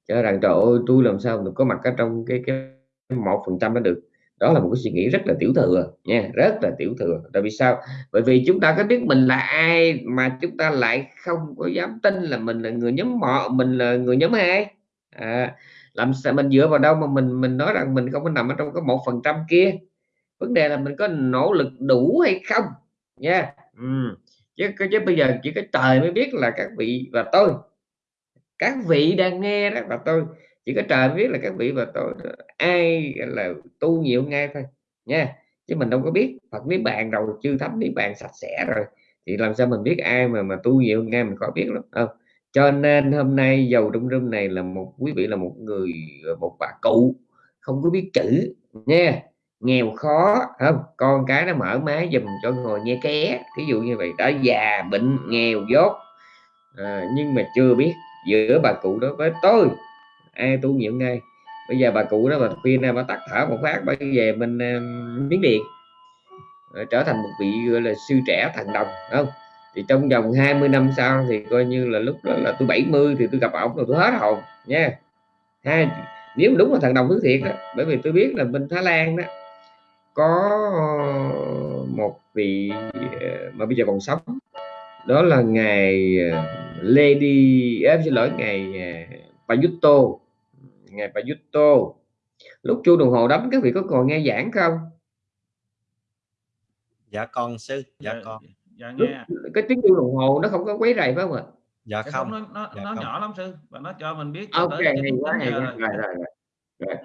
Cho rằng trời ơi tôi làm sao được có mặt ở trong cái cái một phần trăm đó được đó là một cái suy nghĩ rất là tiểu thừa nha rất là tiểu thừa. Tại vì sao? Bởi vì chúng ta có biết mình là ai mà chúng ta lại không có dám tin là mình là người nhóm mọ mình là người nhóm hai? À, làm sao mình dựa vào đâu mà mình mình nói rằng mình không có nằm ở trong cái một phần trăm kia? Vấn đề là mình có nỗ lực đủ hay không? Nha ừ. chứ, chứ bây giờ chỉ có trời mới biết là các vị và tôi các vị đang nghe đó và tôi chỉ có trời biết là các vị và tôi ai là tu nhiều ngay thôi nha. Chứ mình đâu có biết. Phật niết bàn rồi chư thánh niết bàn sạch sẽ rồi. Thì làm sao mình biết ai mà mà tu nhiều ngay mình có biết lắm không? Cho nên hôm nay giàu trong rung này là một quý vị là một người một bà cụ không có biết chữ nha. Nghèo khó không? Con cái nó mở máy dùm cho ngồi nghe ké ví dụ như vậy. Đã già bệnh nghèo dốt. À, nhưng mà chưa biết giữa bà cụ đó với tôi ai tu nhiều ngay. Bây giờ bà cụ đó mà khuyên em bà tắt thở một phát bây về mình uh, ờ, miếng điện. Ờ, trở thành một vị gọi là sư trẻ thần đồng không? Thì trong vòng 20 năm sau thì coi như là lúc đó là tôi 70 thì tôi gặp ổng rồi tôi hết hồn nha. Hai nếu đúng là thần đồng thứ thiệt đó bởi vì tôi biết là bên Thái Lan đó có ờ, một vị mà bây giờ còn sống. Đó là ngày Lady em xin lỗi ngày Payutto ngày Payutto lúc chuông đồng hồ đấm các vị có còn nghe giảng không? Dạ con sư dạ, dạ con. dạ nghe. cái tiếng chuông đồng hồ nó không có quấy rầy phải không ạ? Dạ không. nó nó, dạ nó không. nhỏ lắm sư và nó cho mình biết ok hay quá hay quá. rồi, rồi, rồi. rồi.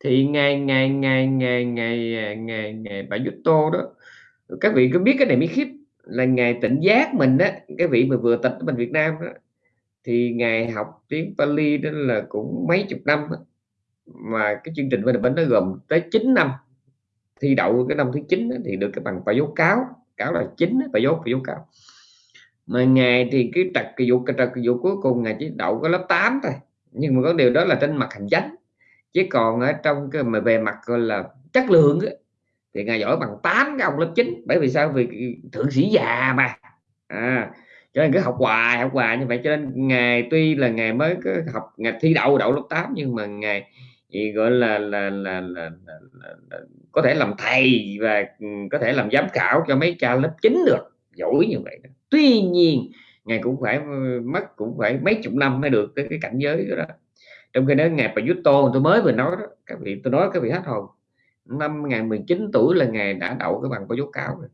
Thì ngày ngày ngày ngày ngày ngày ngày bà Yuto đó các vị có biết cái này mới khiếp. Là ngày tỉnh giác mình đó cái vị mà vừa tịch mình Việt Nam đó thì ngài học tiếng Pali đó là cũng mấy chục năm mà cái chương trình bên bên nó gồm tới 9 năm. Thi đậu cái năm thứ 9 đó, thì được cái bằng và dấu cáo. Cáo là chín và dấu và dấu cáo. Mà ngài thì cái trật cái vụ cái trật cái vụ cuối cùng ngài chỉ đậu có lớp 8 thôi. Nhưng mà có điều đó là trên mặt hành chánh. Chứ còn ở trong cái mà về mặt gọi là chất lượng ấy, thì ngài giỏi bằng 8 cái ông lớp 9 bởi vì sao? Vì thượng sĩ già mà. À, cho nên cứ học hoài học hoài như vậy. Cho nên ngày tuy là ngày mới cứ học ngày thi đậu đậu lớp 8 nhưng mà ngày thì gọi là là, là, là, là, là, là có thể làm thầy và ừ, có thể làm giám khảo cho mấy cha lớp 9 được. Giỏi như vậy đó. tuy nhiên ngày cũng phải ừ, mất cũng phải mấy chục năm mới được cái, cái cảnh giới đó, đó. Trong khi đó ngày bà Yuto tôi mới vừa nói đó các vị tôi nói các vị hết hồn. Năm ngày 19 tuổi là ngày đã đậu cái bằng có dấu cáo rồi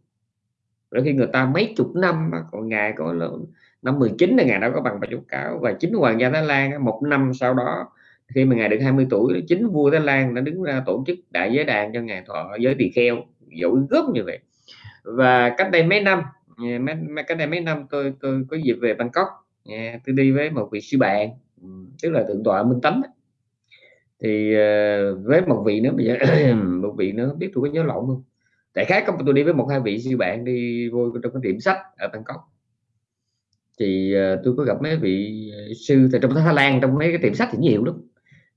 rồi khi người ta mấy chục năm còn ngài có năm 19 là ngài đã có bằng bà dấu cáo và chính hoàng gia Thái Lan một năm sau đó khi mà ngài được 20 tuổi chính vua Thái Lan đã đứng ra tổ chức đại giới đàn cho ngài thọ giới tỳ kheo dẫu gốc như vậy. Và cách đây mấy năm mấy, cách đây mấy năm tôi tôi có dịp về Bangkok tôi đi với một vị sư bạn ừ, tức là thượng tọa minh tánh thì ờ, với một vị nữa bây giờ một vị nữa biết tôi có nhớ lộn không? Tại khác có tôi đi với một hai vị sư bạn đi vô trong cái tiệm sách ở Bangkok. Thì uh, tôi có gặp mấy vị ờ, sư tại trong Thái Lan trong mấy cái tiệm sách thì nhiều lắm.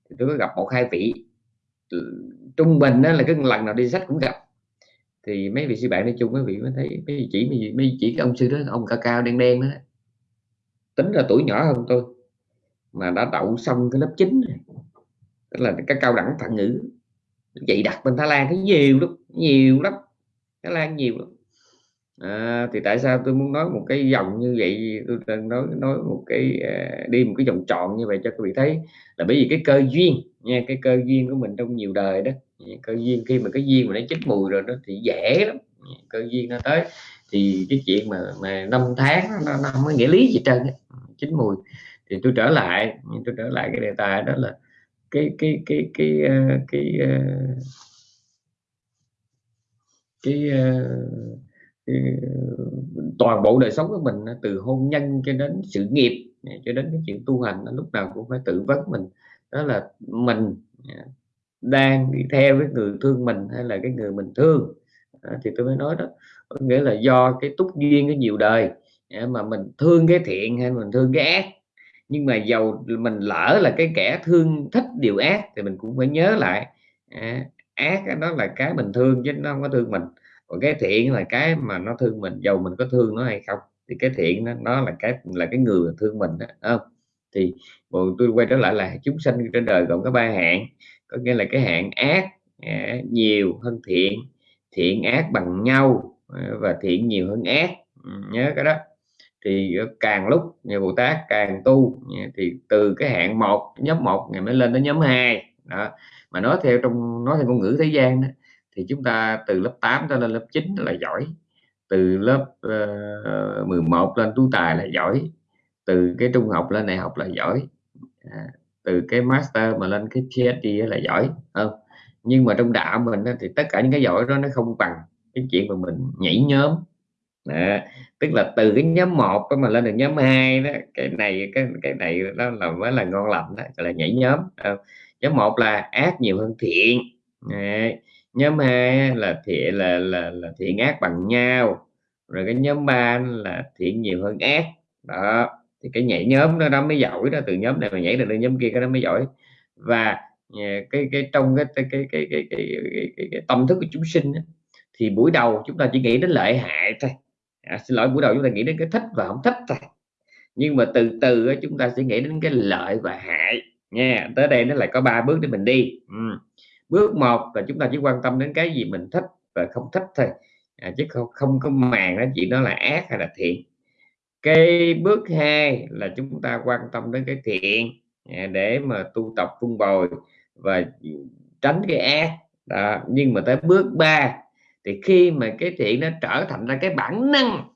Thì tôi có gặp một hai vị trung bình đó là cái lần nào đi sách cũng gặp. Thì mấy vị sư bạn đi chung mấy vị mới thấy mấy chỉ mấy, mấy chỉ cái ông sư đó ông cao cao đen đen đó. Tính là tuổi nhỏ hơn tôi mà đã đậu xong cái lớp 9 này tức là cái cao đẳng phản ngữ vậy đặt bên Thái Lan thấy nhiều lắm nhiều lắm Thái Lan nhiều lắm. À, thì tại sao tôi muốn nói một cái dòng như vậy? Tôi đang nói nói một cái à, đi một cái vòng tròn như vậy cho quý vị thấy là bởi vì cái cơ duyên nha cái cơ duyên của mình trong nhiều đời đó cơ duyên khi mà cái duyên mà nó chín mùi rồi đó thì dễ lắm cơ duyên nó tới. Thì cái chuyện mà mà năm tháng nó, nó không có nghĩa lý gì trơn chín mùi. Thì tôi trở lại tôi trở lại cái đề tài đó là cái cái cái cái à, cái cái, cái, cái, ờ, cái toàn bộ đời sống của mình từ hôn nhân cho đến sự nghiệp à, cho đến cái chuyện tu hành lúc nào cũng phải tự vấn mình. Đó là mình à, đang đi theo cái người thương mình hay là cái người mình thương. À, thì tôi mới nói đó. Có nghĩa là do cái túc duyên cái nhiều đời à, mà mình thương cái thiện hay mình thương cái ác. Nhưng mà giàu mình lỡ là cái kẻ thương thích điều ác thì mình cũng phải nhớ lại à, ác đó là cái mình thương chứ nó không có thương mình. Còn cái thiện là cái mà nó thương mình giàu mình có thương nó hay không thì cái thiện đó, nó là cái là cái người thương mình đó không? Thì bộ tôi quay trở lại là chúng sanh trên đời gồm có ba hạng có nghĩa là cái hạng ác à, nhiều hơn thiện thiện ác bằng nhau à, và thiện nhiều hơn ác. Ừ, nhớ cái đó. Thì càng lúc nhà Bồ Tát càng tu thì từ cái hạng một nhóm một ngày mới lên đến nhóm hai đó mà nói theo trong nói theo ngôn ngữ thế gian đó, thì chúng ta từ lớp 8 cho lên lớp 9 là giỏi từ lớp ờ, uh, 11 lên tú tài là giỏi từ cái trung học lên đại học là giỏi à, từ cái master mà lên cái PhD là giỏi không? Nhưng mà trong đạo mình thì tất cả những cái giỏi đó nó không bằng cái chuyện mà mình nhảy nhóm. À, tức là từ cái nhóm một mà lên được nhóm 2 đó cái này cái cái này đó là mới là ngon lành đó là nhảy nhóm không? Nhóm một là ác nhiều hơn thiện. Đấy. nhóm hai là thiện là, là là thiện ác bằng nhau. Rồi cái nhóm ba là thiện nhiều hơn ác. Đó. Thì cái nhảy nhóm đó, đó mới giỏi đó. Từ nhóm này mà nhảy được nhóm kia cái đó mới giỏi. Và ờ, cái cái trong cái cái cái cái cái, cái, cái, cái, cái tâm thức của chúng sinh đó, thì buổi đầu chúng ta chỉ nghĩ đến lợi hại thôi. À, xin lỗi buổi đầu chúng ta nghĩ đến cái thích và không thích thôi. Nhưng mà từ từ chúng ta sẽ nghĩ đến cái lợi và hại nha tới đây nó lại có ba bước để mình đi ừ. bước một là chúng ta chỉ quan tâm đến cái gì mình thích và không thích thôi à, chứ không không có màng đó chuyện đó là ác hay là thiện cái bước hai là chúng ta quan tâm đến cái thiện à, để mà tu tập vun bồi và tránh cái ác đó. nhưng mà tới bước ba thì khi mà cái thiện nó trở thành ra cái bản năng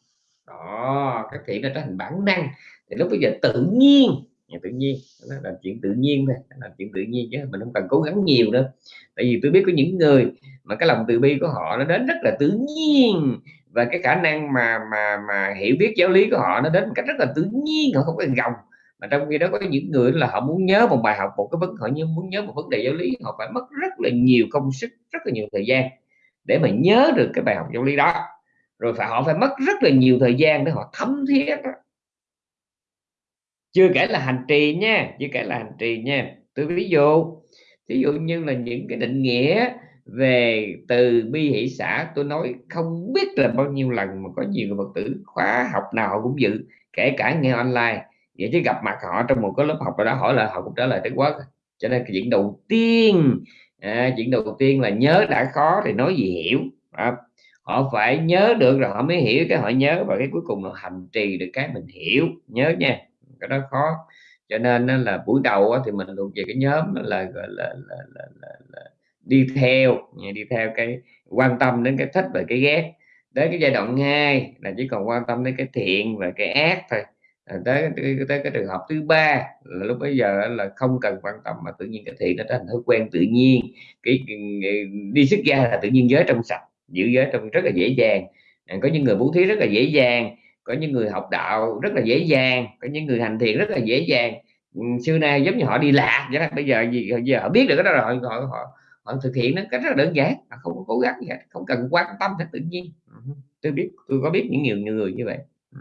đó cái thiện nó trở thành bản năng thì lúc bây giờ tự nhiên tự nhiên, nó là chuyện tự nhiên thôi là chuyện tự nhiên chứ mình không cần cố gắng nhiều đâu. tại vì tôi biết có những người mà cái lòng từ bi của họ nó đến rất là tự nhiên và cái khả năng mà mà mà hiểu biết giáo lý của họ nó đến một cách rất là tự nhiên, họ không có gồng mà trong khi đó có những người là họ muốn nhớ một bài học, một cái vấn, họ như muốn nhớ một vấn đề giáo lý, họ phải mất rất là nhiều công sức, rất là nhiều thời gian để mà nhớ được cái bài học giáo lý đó rồi phải, họ phải mất rất là nhiều thời gian để họ thấm thiết đó chưa kể là hành trì nha chưa kể là hành trì nha. Tôi ví dụ ví dụ như là những cái định nghĩa về từ bi hỷ xã tôi nói không biết là bao nhiêu lần mà có nhiều người phật tử khóa học nào họ cũng dự kể cả nghe online. Vậy chứ gặp mặt họ trong một cái lớp học đó hỏi là họ cũng trả lời tới quá. Cho nên cái chuyện đầu tiên à, chuyện đầu tiên là nhớ đã khó thì nói gì hiểu à, họ phải nhớ được rồi họ mới hiểu cái họ nhớ và cái cuối cùng là hành trì được cái mình hiểu. Nhớ nha cái đó khó. Cho nên là buổi đầu thì mình thuộc về cái nhóm là gọi là, là, là, là, là đi theo đi theo cái quan tâm đến cái thích và cái ghét. Đến cái giai đoạn 2 là chỉ còn quan tâm đến cái thiện và cái ác thôi. À, tới, tới tới cái trường hợp thứ ba là lúc bây giờ là không cần quan tâm mà tự nhiên cái thiện nó thành thói quen tự nhiên. Cái, cái đi xuất gia là tự nhiên giới trong sạch giữ giới trong rất là dễ dàng. À, có những người bố thí rất là dễ dàng có những người học đạo rất là dễ dàng có những người hành thiện rất là dễ dàng. Ừ, xưa nay giống như họ đi lạc vậy đó bây giờ gì giờ họ biết được cái đó rồi họ, họ họ thực hiện nó cách rất là đơn giản không có cố gắng gì hết, không cần quan tâm hết tự nhiên. Ừ, tôi biết tôi có biết những nhiều người như vậy. Ừ,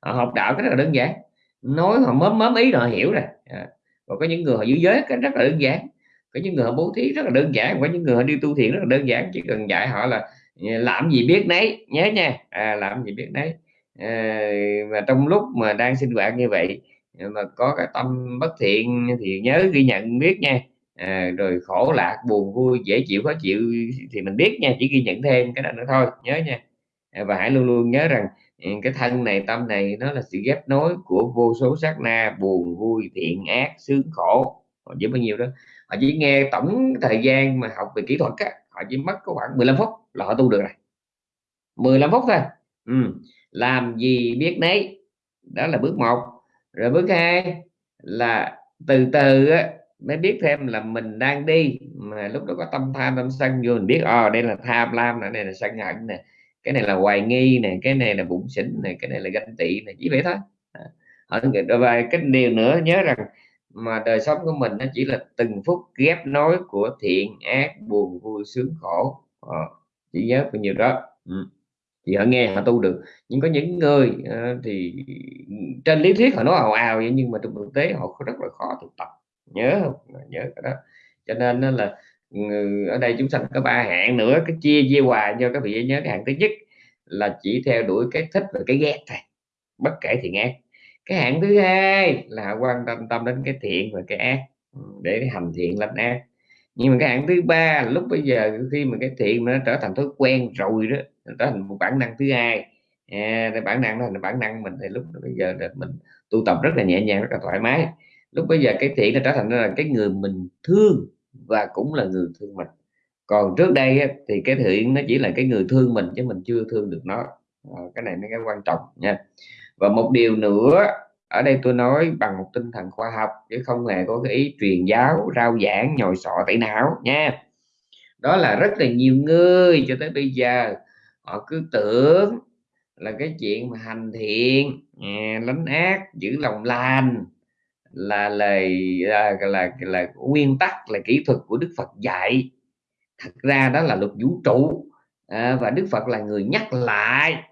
họ học đạo cái rất là đơn giản nói họ mớm mớm ý rồi họ hiểu rồi. À. có những người họ giữ giới cái rất là đơn giản có những người họ bố thí rất là đơn giản có những người họ đi tu thiện rất là đơn giản chỉ cần dạy họ là làm gì biết nấy nhớ nha à, làm gì biết nấy. Ờ, và trong lúc mà đang sinh hoạt như vậy ờ, mà có cái tâm bất thiện thì nhớ ghi nhận biết nha. À, rồi khổ lạc buồn vui dễ chịu khó chịu thì mình biết nha chỉ ghi nhận thêm cái đó nữa thôi nhớ nha. À, và hãy luôn luôn nhớ rằng ừ, cái thân này tâm này nó là sự ghép nối của vô số sát na buồn vui thiện ác sướng khổ. Họ chỉ bao nhiêu đó? Họ chỉ nghe tổng thời gian mà học về kỹ thuật á, họ chỉ mất có khoảng 15 phút là họ tu được rồi. 15 phút thôi. Ừ làm gì biết nấy. Đó là bước một. Rồi bước hai là từ từ á, mới biết thêm là mình đang đi. Mà lúc đó có tâm tham tâm sân vô mình biết ờ oh, đây là tham lam này, này là sân hận nè cái này là hoài nghi này cái này là bụng xỉn này cái này là ganh tị này chỉ vậy thôi. À, và cái điều nữa nhớ rằng mà đời sống của mình nó chỉ là từng phút ghép nối của thiện ác buồn vui sướng khổ. À, chỉ nhớ bao nhiêu đó. Ừ thì họ nghe họ tu được. Nhưng có những người uh, thì trên lý thuyết họ nói ào ào vậy nhưng mà trong thực tế họ rất là khó thực tập. Nhớ không? Nhớ cái đó. Cho nên là ừ, ở đây chúng sanh có ba hạng nữa cái chia chia hoài cho các vị nhớ cái hạng thứ nhất là chỉ theo đuổi cái thích và cái ghét thôi bất kể thiện ác. Cái hạng thứ hai là quan tâm tâm đến cái thiện và cái ác ừ, để hành thiện lành ác. Nhưng mà cái hạng thứ ba lúc bây giờ khi mà cái thiện mà nó trở thành thói quen rồi đó trở thành một bản năng thứ hai. À, bản năng đó là bản năng mình thì lúc bây giờ là mình tu tập rất là nhẹ nhàng rất là thoải mái. Lúc bây giờ cái thiện nó trở thành là cái người mình thương và cũng là người thương mình. Còn trước đây thì cái thiện nó chỉ là cái người thương mình chứ mình chưa thương được nó. À, cái này nó cái quan trọng nha. Và một điều nữa ở đây tôi nói bằng một tinh thần khoa học chứ không hề có cái ý truyền giáo rao giảng nhồi sọ tẩy não nha. Đó là rất là nhiều người cho tới bây giờ họ cứ tưởng là cái chuyện mà hành thiện à, lánh ác giữ lòng lành là lời là, là, là, là nguyên tắc là kỹ thuật của Đức Phật dạy. Thật ra đó là luật vũ trụ à, và Đức Phật là người nhắc lại.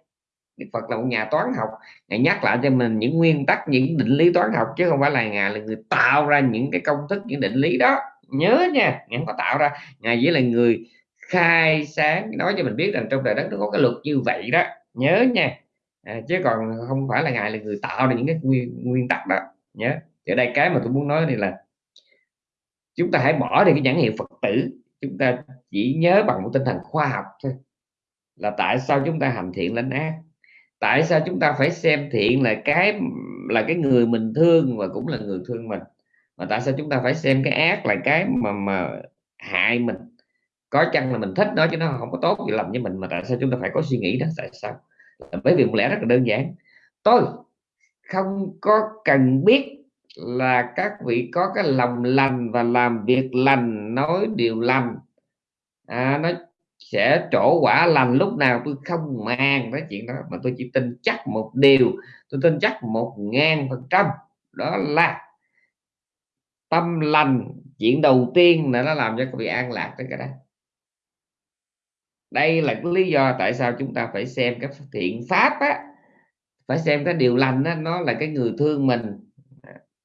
Đức Phật là một nhà toán học ngài nhắc lại cho mình những nguyên tắc những định lý toán học chứ không phải là ngài là người tạo ra những cái công thức những định lý đó. Nhớ nha ngài không có tạo ra. Ngài chỉ là người khai sáng. Nói cho mình biết rằng trong trời đất nó có cái luật như vậy đó. Nhớ nha. À, chứ còn không phải là ngài là người tạo ra những cái nguyên, nguyên tắc đó. Nhớ. Ở đây cái mà tôi muốn nói này là chúng ta hãy bỏ đi cái nhãn hiệu phật tử. Chúng ta chỉ nhớ bằng một tinh thần khoa học thôi. Là tại sao chúng ta hành thiện lên ác? Tại sao chúng ta phải xem thiện là cái là cái người mình thương và cũng là người thương mình? Mà tại sao chúng ta phải xem cái ác là cái mà mà hại mình? Có chăng là mình thích nó chứ nó không có tốt gì làm với mình mà tại sao chúng ta phải có suy nghĩ đó tại sao? Bởi vì một lẽ rất là đơn giản. Tôi không có cần biết là các vị có cái lòng lành và làm việc lành nói điều lành. À, nó sẽ trổ quả lành lúc nào tôi không mang cái chuyện đó mà tôi chỉ tin chắc một điều. Tôi tin chắc một ngàn phần trăm. Đó là tâm lành. Chuyện đầu tiên là nó làm cho các vị an lạc tới cái đó đây là cái lý do tại sao chúng ta phải xem cái thiện pháp á phải xem cái điều lành á nó là cái người thương mình.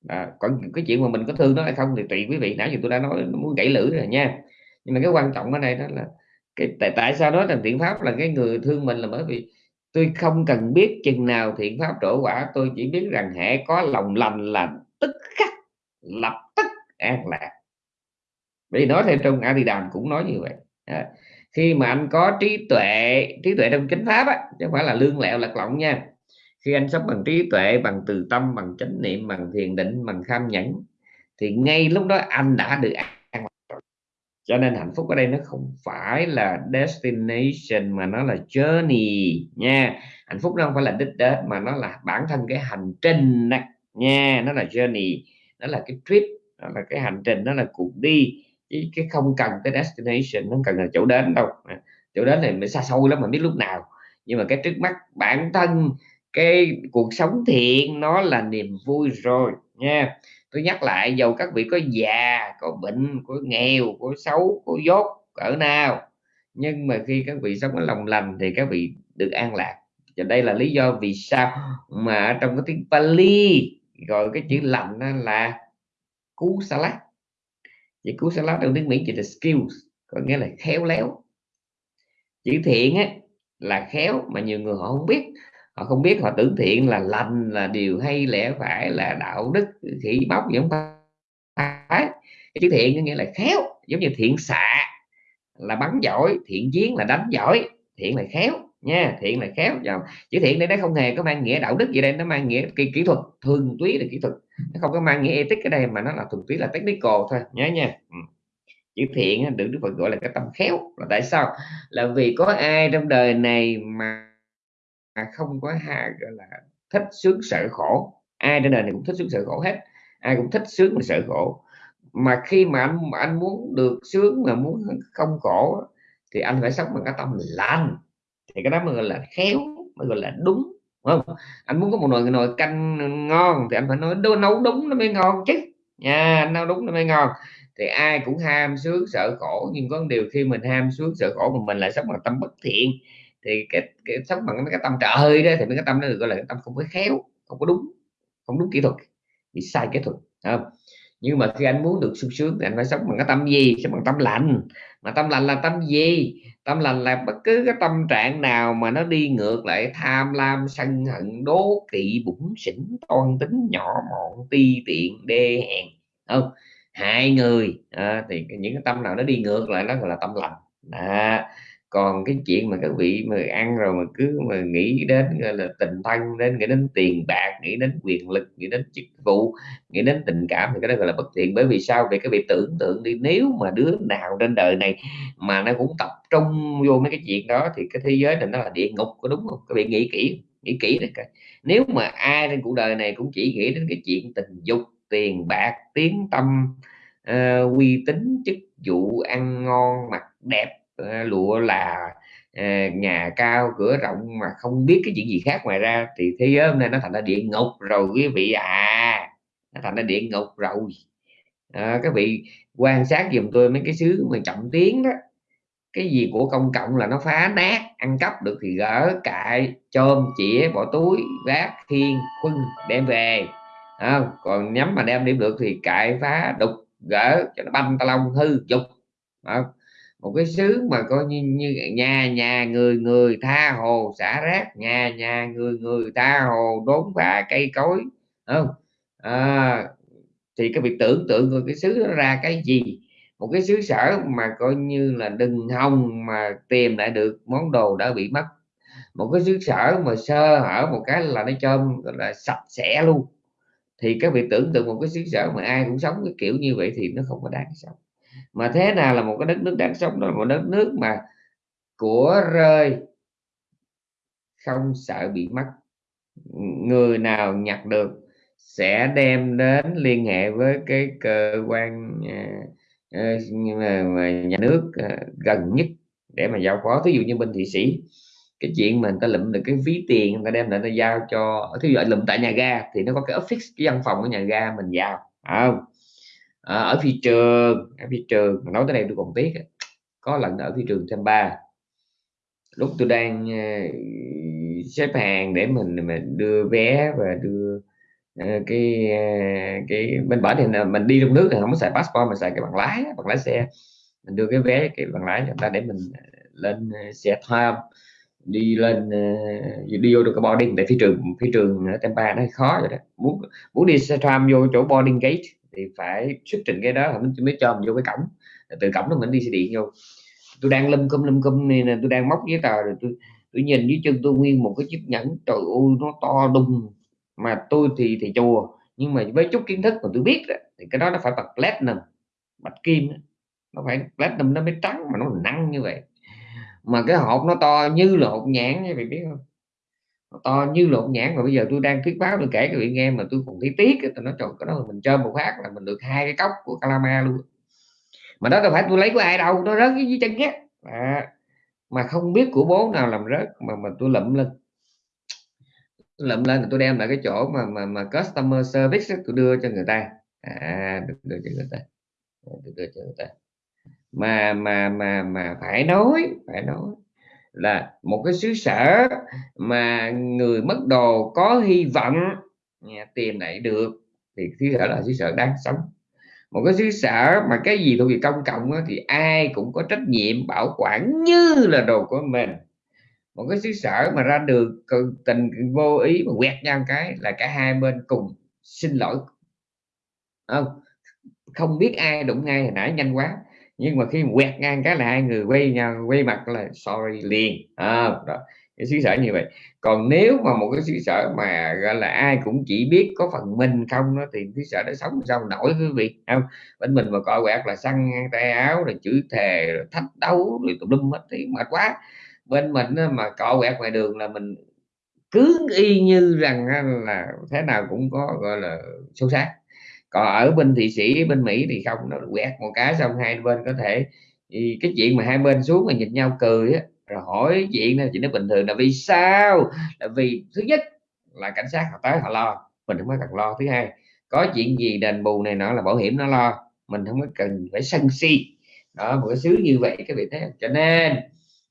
À, còn cái chuyện mà mình có thương nó hay không thì tùy quý vị nãy giờ tôi đã nói muốn gãy lưỡi rồi nha. Nhưng mà cái quan trọng ở đây đó là cái tại tại sao nói rằng thiện pháp là cái người thương mình là bởi vì tôi không cần biết chừng nào thiện pháp trổ quả tôi chỉ biết rằng hệ có lòng lành là tức khắc lập tức an lạc. Vì nói theo trong a di đàm cũng nói như vậy. À, khi mà anh có trí tuệ trí tuệ trong chính pháp á chứ không phải là lương lẹo lạc lọng nha. Khi anh sống bằng trí tuệ bằng từ tâm bằng chánh niệm bằng thiền định bằng kham nhẫn thì ngay lúc đó anh đã được an cho nên hạnh phúc ở đây nó không phải là destination mà nó là journey nha. Hạnh phúc nó không phải là đích đến mà nó là bản thân cái hành trình này, nha. Nó là journey nó là cái trip nó là cái hành trình nó là cuộc đi chứ cái không cần cái destination nó cần là chỗ đến đâu. À, chỗ đến này mới xa xôi lắm mà biết lúc nào. Nhưng mà cái trước mắt bản thân, cái cuộc sống thiện, nó là niềm vui rồi, nha. Tôi nhắc lại dầu các vị có già, có bệnh, có nghèo, có xấu, có dốt, cỡ nào. Nhưng mà khi các vị sống ở lòng lành thì các vị được an lạc. Và đây là lý do vì sao mà trong cái tiếng Pali gọi cái chữ lành là cú salad chữ cú salad trong tiếng Mỹ chỉ là skills, có nghĩa là khéo léo. Chữ thiện á, là khéo mà nhiều người họ không biết. Họ không biết, họ tưởng thiện là lành, là điều hay, lẽ phải, là đạo đức, khỉ bóc gì không phải. Chữ thiện có nghĩa là khéo, giống như thiện xạ là bắn giỏi, thiện chiến là đánh giỏi, thiện là khéo nha thiện là khéo chữ thiện đây nó không hề có mang nghĩa đạo đức gì đây nó mang nghĩa kỹ, kỹ thuật thường túy là kỹ thuật. Nó không có mang nghĩa ethic ở đây mà nó là thuần túy là technical thôi. Nhớ nha. Ừ. Chữ thiện được đức phật gọi là cái tâm khéo. Là tại sao? Là vì có ai trong đời này mà không có hai gọi là thích sướng sợ khổ. Ai trên đời này cũng thích sướng sợ khổ hết. Ai cũng thích sướng mà sợ khổ. Mà khi mà anh anh muốn được sướng mà muốn không khổ thì anh phải sống bằng cái tâm lành thì cái đó mới gọi là khéo mới gọi là đúng không? Anh muốn có một nồi nồi canh ngon thì anh phải nói nấu đúng nó mới ngon chứ. Nha nấu đúng nó mới ngon. Thì ai cũng ham sướng sợ khổ nhưng có điều khi mình ham sướng sợ khổ mà mình lại sống bằng tâm bất thiện thì cái, cái sống bằng cái tâm trợ hơi đó thì mấy cái tâm đó được gọi là cái tâm không có khéo không có đúng không đúng kỹ thuật bị sai kỹ thuật không? Nhưng mà khi anh muốn được sung sướng thì anh phải sống bằng cái tâm gì? Sống bằng tâm lành. Mà tâm lành là tâm gì? Tâm lành là bất cứ cái tâm trạng nào mà nó đi ngược lại tham lam sân hận đố kỵ bụng xỉn toan tính nhỏ mọn ti tiện đê hèn. Không hai người à, thì những cái tâm nào nó đi ngược lại đó gọi là tâm lành. À, còn cái chuyện mà các vị mà ăn rồi mà cứ mà nghĩ đến gọi là tình thân đến nghĩ đến tiền bạc nghĩ đến quyền lực nghĩ đến chức vụ nghĩ đến tình cảm thì cái đó gọi là bất thiện. Bởi vì sao? Vì các vị tưởng tượng đi nếu mà đứa nào trên đời này mà nó cũng tập trung vô mấy cái chuyện đó thì cái thế giới này nó là địa ngục có đúng không? Các vị nghĩ kỹ nghĩ kỹ đấy coi. Nếu mà ai trên cuộc đời này cũng chỉ nghĩ đến cái chuyện tình dục tiền bạc tiếng tâm uh, uy tín chức vụ ăn ngon mặc đẹp Ờ, lụa là ờ, nhà cao cửa rộng mà không biết cái chuyện gì khác ngoài ra thì thế giới hôm nay nó thành ra địa ngục. Rồi quý vị à nó thành ra địa ngục rồi. À, các vị quan sát giùm tôi mấy cái xứ mà trọng tiếng đó. Cái gì của công cộng là nó phá nát ăn cắp được thì gỡ cại chôm chĩa bỏ túi vác thiên khuân đem về. À, còn nhắm mà đem đi được thì cại phá đục gỡ cho nó banh ta lông hư dục. À, một cái xứ mà coi như, như nhà nhà người người tha hồ xả rác nhà nhà người người tha hồ đốn phá cây cối không? À, thì cái việc tưởng tượng rồi cái xứ nó ra cái gì? Một cái xứ sở mà coi như là đừng hòng mà tìm lại được món đồ đã bị mất. Một cái xứ sở mà sơ hở một cái là nó chôm là sạch sẽ luôn. Thì các vị tưởng tượng một cái xứ sở mà ai cũng sống cái kiểu như vậy thì nó không có đáng sống mà thế nào là một cái đất nước đáng sống? Đó là một đất nước mà của rơi, không sợ bị mất. Người nào nhặt được sẽ đem đến liên hệ với cái cơ quan à, ờ, nhà nước à, gần nhất để mà giao phó. Thí dụ như bên thụy sĩ, cái chuyện mà người ta lụm được cái ví tiền người ta đem lại ta giao cho, thí dụ lụm tại nhà ga thì nó có cái office, cái văn phòng ở nhà ga mình vào không? À, ở phi trường ở phi trường nói tới đây tôi còn tiếc có lần ở phi trường ba. Lúc tôi đang uh, xếp hàng để mình mình đưa vé và đưa uh, cái uh, cái bên bển thì mình đi trong nước thì không có xài passport mà xài cái bằng lái bằng lái xe. Mình đưa cái vé cái bằng lái cho người ta để mình lên xe tham đi lên đi vô được cái boarding. Tại phi trường phi trường ở Tampa nó khó rồi đó. Muốn muốn đi xe tram vô chỗ boarding gate thì phải xuất trình cái đó mình mới cho mình vô cái cổng. Từ cổng đó mình đi xe điện vô. Tôi đang lâm cơm lâm cơm này tôi đang móc giấy tờ rồi tôi tôi nhìn dưới chân tôi nguyên một cái chiếc nhẫn. Trời ơi nó to đùng. Mà tôi thì thì chùa nhưng mà với chút kiến thức mà tôi biết đó, thì cái đó nó phải bật platinum bạch kim đó. nó phải platinum nó mới trắng mà nó nặng như vậy. Mà cái hộp nó to như là hộp nhãn như vậy biết không? To như lộn nhãn mà bây giờ tôi đang thuyết báo tôi kể cho vị nghe mà tôi còn thấy tiếc tôi nói trời cái đó mình chơi một phát là mình được hai cái cốc của calama luôn. Mà đó đâu phải tôi lấy của ai đâu nó rớt dưới chân á à, mà không biết của bố nào làm rớt mà mà tôi lụm lên. Tôi lụm lên tôi đem lại cái chỗ mà mà mà customer service tôi đưa cho người ta. À đưa, đưa cho người ta. Đưa, đưa cho người ta. Mà mà mà mà phải nói phải nói là một cái xứ sở mà người mất đồ có hy vọng. Tìm lại được thì xứ sở là xứ sở đáng sống. Một cái xứ sở mà cái gì thuộc về công cộng đó, thì ai cũng có trách nhiệm bảo quản như là đồ của mình. Một cái xứ sở mà ra đường tình vô ý mà quẹt nhau cái là cả hai bên cùng xin lỗi. Không không biết ai đụng ngay hồi nãy nhanh quá nhưng mà khi quẹt ngang cái là hai người quay nhau quay mặt là sorry liền. À, đó. cái xứ sở như vậy. Còn nếu mà một cái xứ sở mà gọi là ai cũng chỉ biết có phần mình không đó thì xứ sở đó sống sao nổi quý vị? Không? Bên mình mà coi quẹt là xăng tay áo rồi chữ thề rồi thách đấu rồi tùm lum hết thì mệt quá. Bên mình mà cọ quẹt ngoài đường là mình cứ y như rằng là thế nào cũng có gọi là sâu sát còn ở bên thị sĩ bên mỹ thì không nó quẹt một cái xong hai bên có thể thì cái chuyện mà hai bên xuống mà nhìn nhau cười á rồi hỏi chuyện này chuyện nó bình thường là vì sao? Là vì thứ nhất là cảnh sát họ tới họ lo mình không có cần lo. Thứ hai có chuyện gì đền bù này nọ là bảo hiểm nó lo mình không có cần phải sân si. Đó một cái xứ như vậy cái vị thế. Cho nên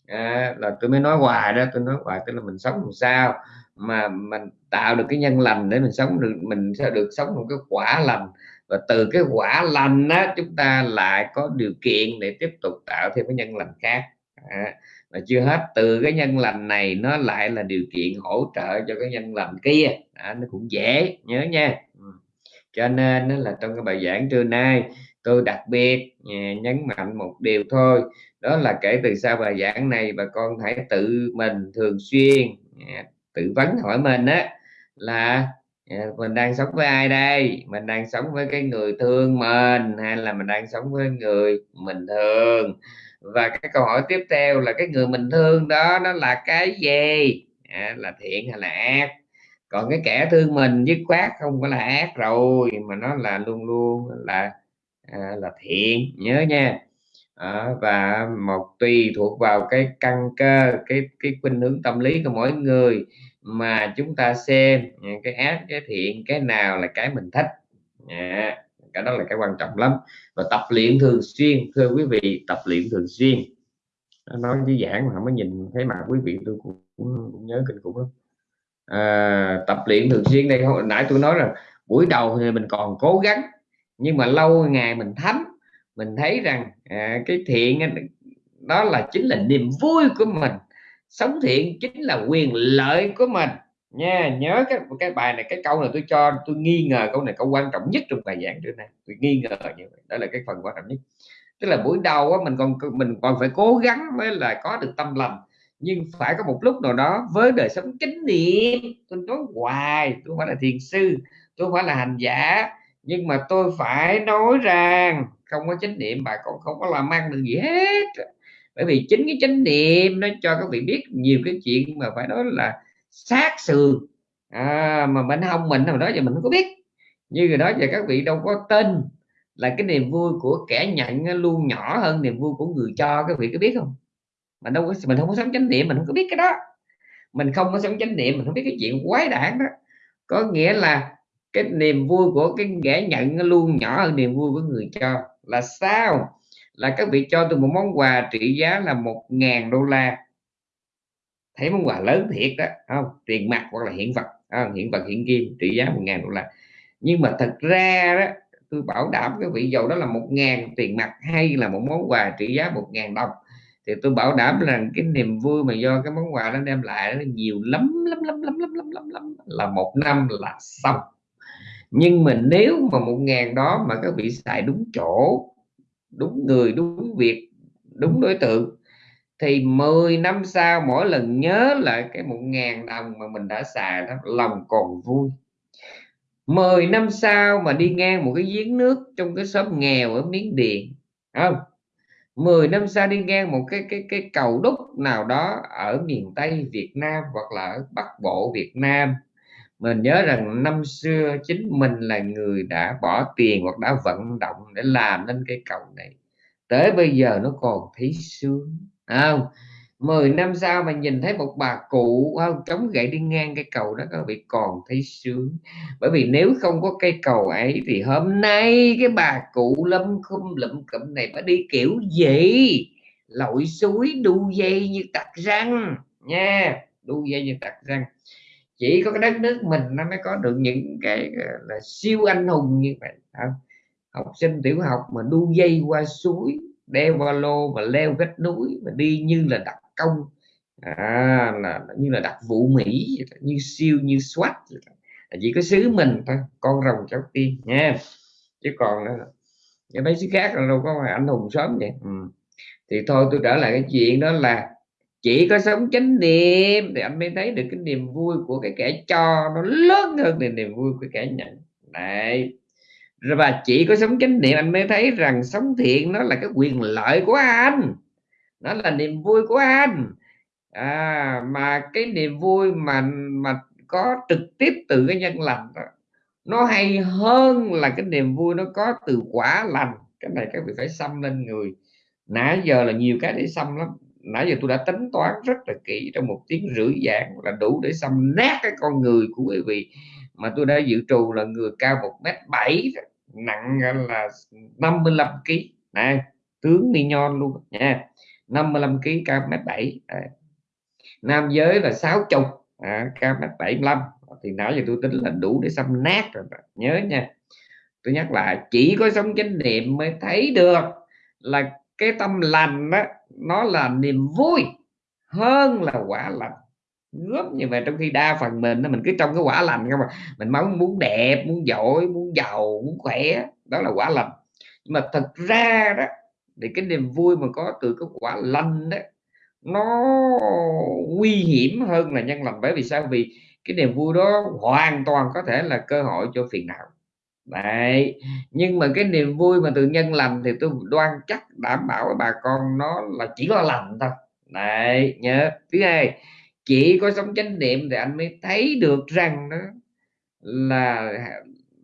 à, là tôi mới nói hoài đó tôi nói hoài tức là mình sống làm sao? Mà mình tạo được cái nhân lành để mình sống được mình sẽ được sống một cái quả lành. Và từ cái quả lành đó chúng ta lại có điều kiện để tiếp tục tạo thêm cái nhân lành khác. À, mà chưa hết từ cái nhân lành này nó lại là điều kiện hỗ trợ cho cái nhân lành kia. À, nó cũng dễ nhớ nha. Ừ. Cho nên nó là trong cái bài giảng trưa nay tôi đặc biệt à, nhấn mạnh một điều thôi. Đó là kể từ sau bài giảng này bà con hãy tự mình thường xuyên à, tự vấn hỏi mình á là ờ, mình đang sống với ai đây? Mình đang sống với cái người thương mình hay là mình đang sống với người mình thương? Và cái câu hỏi tiếp theo là cái người mình thương đó nó là cái gì? À, là thiện hay là ác? Còn cái kẻ thương mình dứt khoát không có là ác rồi mà nó là luôn luôn là à, là thiện. Nhớ nha à, và một tùy thuộc vào cái căn cơ cái cái khuynh hướng tâm lý của mỗi người mà chúng ta xem cái ác cái thiện cái nào là cái mình thích. À, cái đó là cái quan trọng lắm. Và tập luyện thường xuyên thưa quý vị tập luyện thường xuyên. Nói với giảng mà mới nhìn thấy mặt quý vị tôi cũng, cũng nhớ kinh khủng lắm. À, tập luyện thường xuyên đây hồi nãy tôi nói là buổi đầu thì mình còn cố gắng nhưng mà lâu ngày mình thấm mình thấy rằng à, cái thiện đó là chính là niềm vui của mình. Sống thiện chính là quyền lợi của mình. Nha nhớ cái cái bài này cái câu này tôi cho tôi nghi ngờ câu này câu quan trọng nhất trong bài giảng trước này tôi nghi ngờ như vậy. Đó là cái phần quan trọng nhất. Tức là buổi đầu á, mình còn mình còn phải cố gắng mới là có được tâm lành. Nhưng phải có một lúc nào đó với đời sống chánh niệm tôi nói hoài tôi không phải là thiền sư tôi không phải là hành giả nhưng mà tôi phải nói rằng không có chánh niệm bà còn không có làm ăn được gì hết. Bởi vì chính cái chánh niệm nó cho các vị biết nhiều cái chuyện mà phải nói là sát sườn à, mà mình không mình hồi đó giờ mình không có biết. Như rồi đó giờ các vị đâu có tin là cái niềm vui của kẻ nhận luôn nhỏ hơn niềm vui của người cho các vị có biết không? Mình đâu có mình không có sống chánh niệm mình không có biết cái đó. Mình không có sống chánh niệm mình không biết cái chuyện quái đản đó. Có nghĩa là cái niềm vui của cái kẻ nhận luôn nhỏ hơn niềm vui của người cho là sao là các vị cho tôi một món quà trị giá là một ngàn đô la thấy món quà lớn thiệt đó không tiền mặt hoặc là hiện vật không? hiện vật hiện kim trị giá một ngàn đô la nhưng mà thật ra đó tôi bảo đảm cái vị dầu đó là một ngàn tiền mặt hay là một món quà trị giá một ngàn đồng thì tôi bảo đảm rằng cái niềm vui mà do cái món quà nó đem lại nó nhiều lắm lắm lắm lắm lắm lắm lắm lắm là một năm là xong nhưng mà nếu mà một ngàn đó mà các vị xài đúng chỗ, đúng người, đúng việc, đúng đối tượng, thì 10 năm sau mỗi lần nhớ lại cái một ngàn đồng mà mình đã xài đó, lòng còn vui. 10 năm sau mà đi ngang một cái giếng nước trong cái xóm nghèo ở Miến Điện không? 10 năm sau đi ngang một cái cái cái cầu đúc nào đó ở miền Tây Việt Nam hoặc là ở Bắc Bộ Việt Nam mình nhớ rằng năm xưa chính mình là người đã bỏ tiền hoặc đã vận động để làm nên cái cầu này. Tới bây giờ nó còn thấy sướng không? 10 năm sau mà nhìn thấy một bà cụ không? Chống gậy đi ngang cái cầu đó, các vị còn thấy sướng. Bởi vì nếu không có cây cầu ấy thì hôm nay cái bà cụ lâm khum lụm cụm này phải đi kiểu gì? Lội suối đu dây như tặc răng nha, đu dây như tặc răng chỉ có cái đất nước mình nó mới có được những cái là siêu anh hùng như vậy. Không? học sinh tiểu học mà đu dây qua suối đeo ba lô và leo vách núi và đi như là đặc công. À, là như là đặc vụ mỹ như siêu như SWAT chỉ có xứ mình thôi con rồng cháu tiên nha. Chứ còn mấy xứ khác là đâu có anh hùng sớm vậy. Ừ. thì thôi tôi trở lại cái chuyện đó là chỉ có sống chánh niệm thì anh mới thấy được cái niềm vui của cái kẻ cho nó lớn hơn thì niềm vui của kẻ nhận. Đấy. Và chỉ có sống chánh niệm anh mới thấy rằng sống thiện nó là cái quyền lợi của anh. Nó là niềm vui của anh. À, mà cái niềm vui mà mà có trực tiếp từ cái nhân lành đó nó hay hơn là cái niềm vui nó có từ quả lành. Cái này các vị phải xăm lên người. Nãy giờ là nhiều cái để xăm lắm nãy giờ tôi đã tính toán rất là kỹ trong một tiếng rưỡi giảng là đủ để xăm nát cái con người của quý vị. Mà tôi đã dự trù là người cao một mét bảy nặng là 55 kg này tướng mi nhon luôn nha 55 kg cao mét bảy. Nam giới là sáu chục. À, cao mét bảy thì nãy giờ tôi tính là đủ để xăm nát rồi nhớ nha. Tôi nhắc lại chỉ có sống chánh niệm mới thấy được là cái tâm lành đó nó là niềm vui hơn là quả lành. Góp như vậy trong khi đa phần mình mình cứ trong cái quả lành không mà mình mong muốn đẹp, muốn giỏi, muốn giàu, muốn khỏe, đó là quả lành. Nhưng mà thật ra đó, thì cái niềm vui mà có từ cái quả lành đó, nó nguy hiểm hơn là nhân lành. Bởi vì sao? Vì cái niềm vui đó hoàn toàn có thể là cơ hội cho phiền não đấy. Nhưng mà cái niềm vui mà từ nhân lành thì tôi đoan chắc đảm bảo với bà con nó là chỉ có lành thôi. Đấy, nhớ. Thứ hai, chỉ có sống chánh niệm thì anh mới thấy được rằng đó là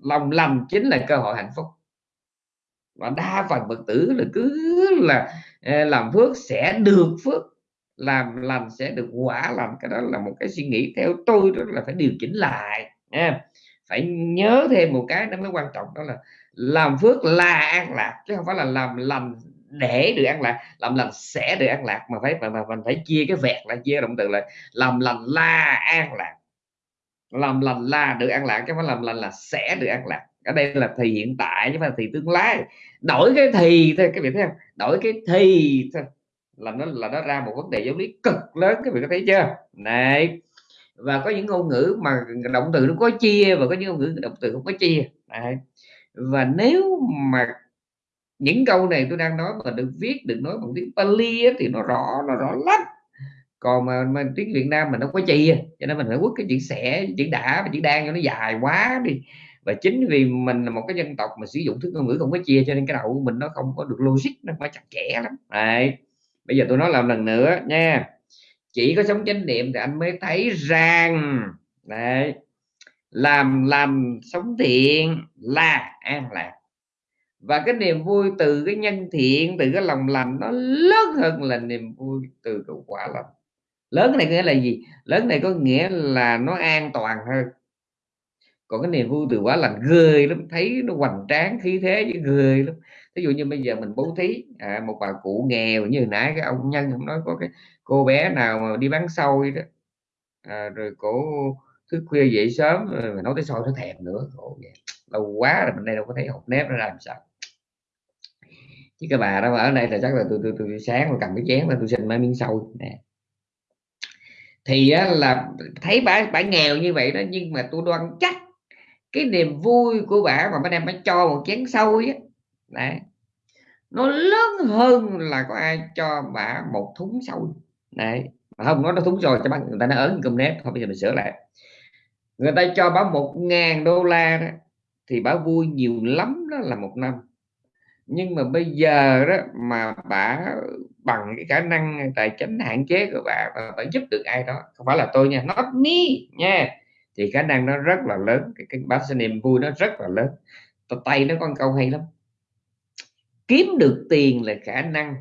lòng lành chính là cơ hội hạnh phúc. Và đa phần phật tử là cứ là ờ, làm phước sẽ được phước, làm lành sẽ được quả lành. Cái đó là một cái suy nghĩ theo tôi, đó là phải điều chỉnh lại, nha phải nhớ thêm một cái nó mới quan trọng đó là làm phước là an lạc chứ không phải là làm lành để được an lạc. Làm lành sẽ được an lạc mà phải mà, mà mình phải chia cái vẹt là chia động từ là làm lành là an lạc. Làm lành là được an lạc chứ không phải làm lành là sẽ được an lạc. Ở đây là thì hiện tại chứ mà thì tương lai. Đổi cái thì thôi cái vị thấy không? Đổi cái thì thôi. Là nó là nó ra một vấn đề giáo lý cực lớn các vị có thấy chưa? Này và có những ngôn ngữ mà động từ nó có chia và có những ngôn ngữ động từ không có chia. Đấy. và nếu mà những câu này tôi đang nói mà được viết được nói bằng tiếng Pali ấy, thì nó rõ nó rõ lắm. Còn mà, mà tiếng Việt Nam mình nó có chia cho nên mình phải quất cái chữ sẽ chữ đã và chữ đang cho nó dài quá đi. Và chính vì mình là một cái dân tộc mà sử dụng thứ ngôn ngữ không có chia cho nên cái đầu của mình nó không có được logic nó phải chặt chẽ lắm. Đấy. bây giờ tôi nói làm lần nữa nha chỉ có sống chánh niệm thì anh mới thấy rằng đấy, làm làm sống thiện là an lạc. Và cái niềm vui từ cái nhân thiện từ cái lòng lành nó lớn hơn là niềm vui từ cái quả lành. Lớn này nghĩa là gì? Lớn này có nghĩa là nó an toàn hơn. Còn cái niềm vui từ quả lành ghê lắm thấy nó hoành tráng khí thế với ghê lắm. Ví dụ như bây giờ mình bố thí à, một bà cụ nghèo như nãy cái ông nhân ông nói có cái cô bé nào mà đi bán xôi đó à, rồi cổ thức khuya dậy sớm rồi nấu tới xôi nó thèm nữa Ồ, lâu quá rồi mình đây đâu có thấy hộp nếp nó làm sao. Chứ cái bà đó mà ở đây là chắc là tôi tôi, tôi sáng mà cầm cái chén là tôi xin mấy miếng xôi nè. Thì á, là thấy bà bà nghèo như vậy đó nhưng mà tôi đoan chắc cái niềm vui của bà mà bà đem bà cho một chén xôi á đấy nó lớn hơn là có ai cho bà một thúng xôi đấy. Mà không nó nó thúng rồi cho bạn người ta nó ớn cơm nếp. Thôi bây giờ mình sửa lại. Người ta cho báo một ngàn đô la đó thì bà vui nhiều lắm đó là một năm. Nhưng mà bây giờ đó mà bà bằng cái khả năng tài chính hạn chế của bà và bà giúp được ai đó không phải là tôi nha not me nha thì khả năng nó rất là lớn. Cái, cái bà niềm vui nó rất là lớn. Tay nó con câu hay lắm. Kiếm được tiền là khả năng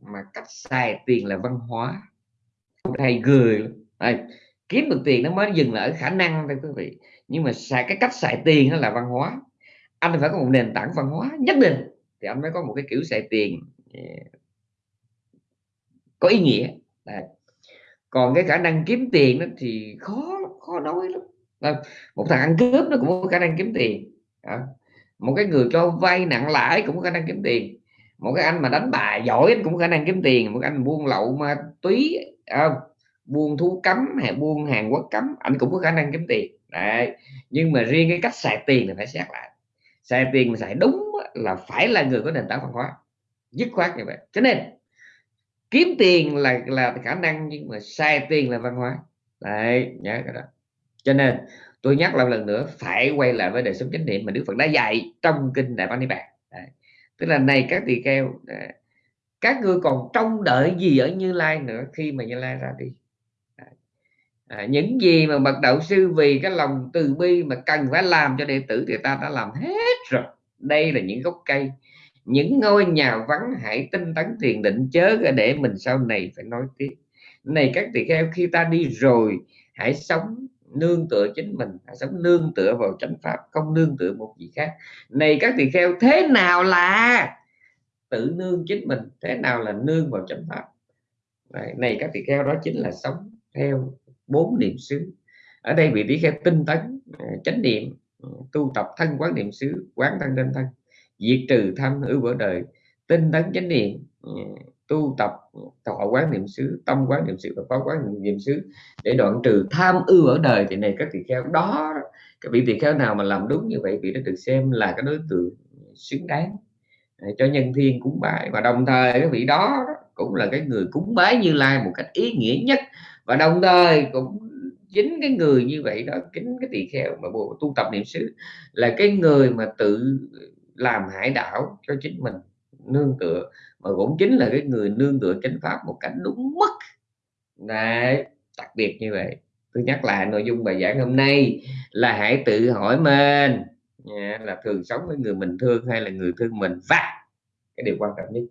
mà cách xài tiền là văn hóa hay gửi Đây, kiếm được tiền nó mới dừng lại ở khả năng thôi quý vị. Nhưng mà xài cái cách xài tiền nó là văn hóa. Anh phải có một nền tảng văn hóa nhất định thì anh mới có một cái kiểu xài tiền. Có ý nghĩa. Đây. còn cái khả năng kiếm tiền đó thì khó khó nói lắm. Đây. một thằng ăn cướp nó cũng có khả năng kiếm tiền. À. một cái người cho vay nặng lãi cũng có khả năng kiếm tiền. Một cái anh mà đánh bài giỏi cũng có khả năng kiếm tiền. Một anh buôn lậu ma túy không buôn thú cấm hay buôn hàng quốc cấm anh cũng có khả năng kiếm tiền. Đấy, nhưng mà riêng cái cách xài tiền thì phải xét lại. Xài tiền mà xài đúng là phải là người có nền tảng văn hóa, dứt khoát như vậy. Cho nên, kiếm tiền là là khả năng nhưng mà sai tiền là văn hóa. Đấy, nhớ cái đó. Cho nên, tôi nhắc lại lần nữa, phải quay lại với đời sống chánh niệm mà Đức Phật đã dạy trong kinh Đại Bát Niết Bàn. Tức là này các tỳ kheo các ngươi còn trông đợi gì ở Như Lai nữa khi mà Như Lai ra đi? À, những gì mà bậc đạo sư vì cái lòng từ bi mà cần phải làm cho đệ tử thì ta đã làm hết rồi. Đây là những gốc cây những ngôi nhà vắng hãy tinh tấn thiền định chớ để mình sau này phải nói tiếp. Này các tỳ kheo khi ta đi rồi hãy sống nương tựa chính mình hãy sống nương tựa vào chánh pháp không nương tựa một gì khác. Này các tỳ kheo thế nào là? Tự nương chính mình thế nào là nương vào chánh pháp này, này các tỳ kheo đó chính là sống theo bốn niệm xứ. Ở đây vị tỳ kheo tinh tấn à, chánh niệm à, tu tập thân quán niệm xứ quán thân trên thân diệt trừ tham ưu vỡ đời tinh tấn chánh niệm à, tu tập thọ quán niệm xứ tâm quán niệm xứ và phó quán niệm xứ để đoạn trừ tham ưu ở đời. Thì này các tỳ kheo đó các vị tỳ kheo nào mà làm đúng như vậy vị đã được xem là cái đối tượng xứng đáng cho nhân thiên cúng bái. Và đồng thời cái vị đó cũng là cái người cúng bái như lai một cách ý nghĩa nhất. Và đồng thời cũng chính cái người như vậy đó chính cái tỳ kheo mà bộ tu tập niệm xứ là cái người mà tự làm hải đảo cho chính mình nương tựa. Mà cũng chính là cái người nương tựa chánh pháp một cách đúng mức. Đấy, đặc biệt như vậy. Tôi nhắc lại nội dung bài giảng hôm nay là hãy tự hỏi mình là thường sống với người mình thương hay là người thương mình. Và cái điều quan trọng nhất,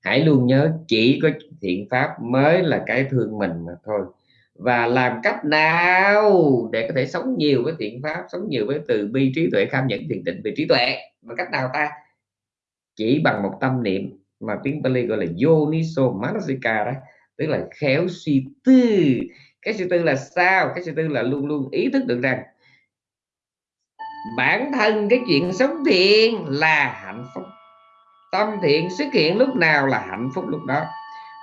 hãy luôn nhớ chỉ có thiện pháp mới là cái thương mình mà thôi. Và làm cách nào để có thể sống nhiều với thiện pháp, sống nhiều với từ bi trí tuệ, kham nhẫn, thiền định về trí tuệ? Và cách nào ta? Chỉ bằng một tâm niệm mà tiếng Pali gọi là Yoniso Manasika đó, tức là khéo suy tư. Cái suy tư là sao? Cái suy tư là luôn luôn ý thức được rằng bản thân cái chuyện sống thiện là hạnh phúc. Tâm thiện xuất hiện lúc nào là hạnh phúc lúc đó.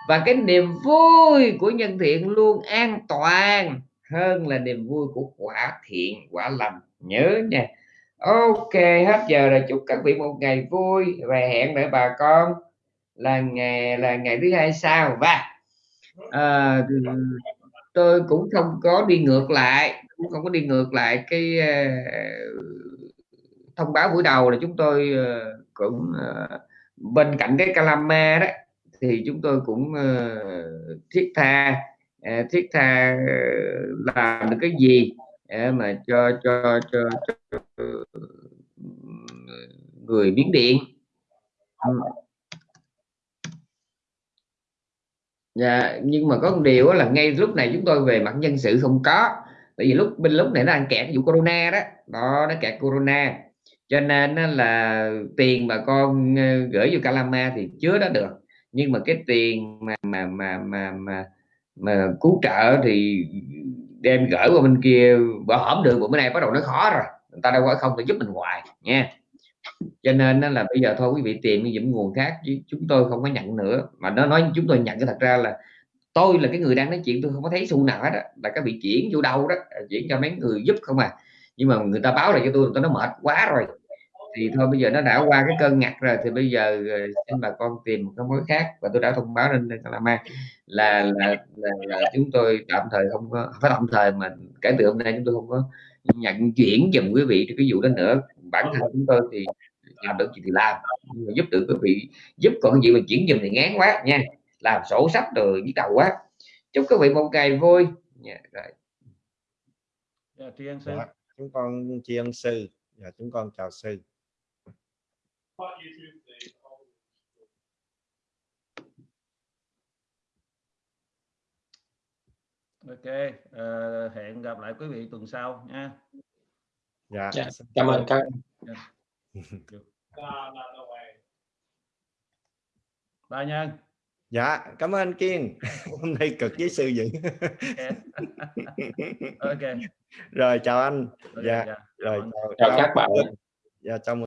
Và cái niềm vui của nhân thiện luôn an toàn hơn là niềm vui của quả thiện quả lành. Nhớ nha. Ok hết giờ rồi. Chúc các vị một ngày vui và hẹn lại bà con là ngày là ngày thứ hai sau. Và à, tôi cũng không có đi ngược lại cũng không có đi ngược lại cái uh, thông báo buổi đầu là chúng tôi uh, cũng uh, bên cạnh cái calama đó thì chúng tôi cũng uh, thiết tha uh, thiết tha uh, làm được cái gì để mà cho cho cho, cho người biến điện. Ừ. Dạ, nhưng mà có một điều là ngay lúc này chúng tôi về mặt nhân sự không có tại vì lúc bên lúc này nó đang kẹt vụ corona đó. Đó nó kẹt corona. Cho nên là tiền bà con ờ, gửi vô Calama thì chứa đó được. Nhưng mà cái tiền mà mà mà mà mà, mà cứu trợ thì đem gửi qua bên kia bỏ hổm được bữa nay bắt đầu nó khó rồi. Người ta đâu có không thể giúp mình hoài nha. Cho nên là bây giờ thôi quý vị tìm những nguồn khác chứ chúng tôi không có nhận nữa. Mà nó nói chúng tôi nhận cái thật ra là tôi là cái người đang nói chuyện tôi không có thấy xu nào hết đó. là cái bị chuyển vô đâu đó à, chuyển cho mấy người giúp không à. Nhưng mà người ta báo lại cho tôi tôi nó mệt quá rồi. Thì thôi bây giờ nó đã qua cái cơn ngặt rồi thì bây giờ ờ, xin bà con tìm một cái mối khác. Và tôi đã thông báo lên Calama là là, là là chúng tôi tạm thời không có phải tạm thời mà kể từ hôm nay chúng tôi không có nhận chuyển dùm quý vị cái vụ đó nữa. Bản thân chúng tôi thì làm được gì thì làm giúp được quý vị giúp còn gì mà chuyển dùm thì ngán quá nha làm sổ sách rồi nhức đầu quá. Chúc quý vị một ngày vui. Nha rồi. Yeah, tri ân sư. Dạ, chúng con tri ân sư. Và chúng con chào sư. Ok uh, hẹn gặp lại quý vị tuần sau nha. Dạ, dạ cảm ơn các ba nhân dạ cảm ơn kiên. Hôm nay cực với sư vậy ok. Rồi chào anh. Okay, dạ dạ. rồi chào chào, các bạn. Dạ chào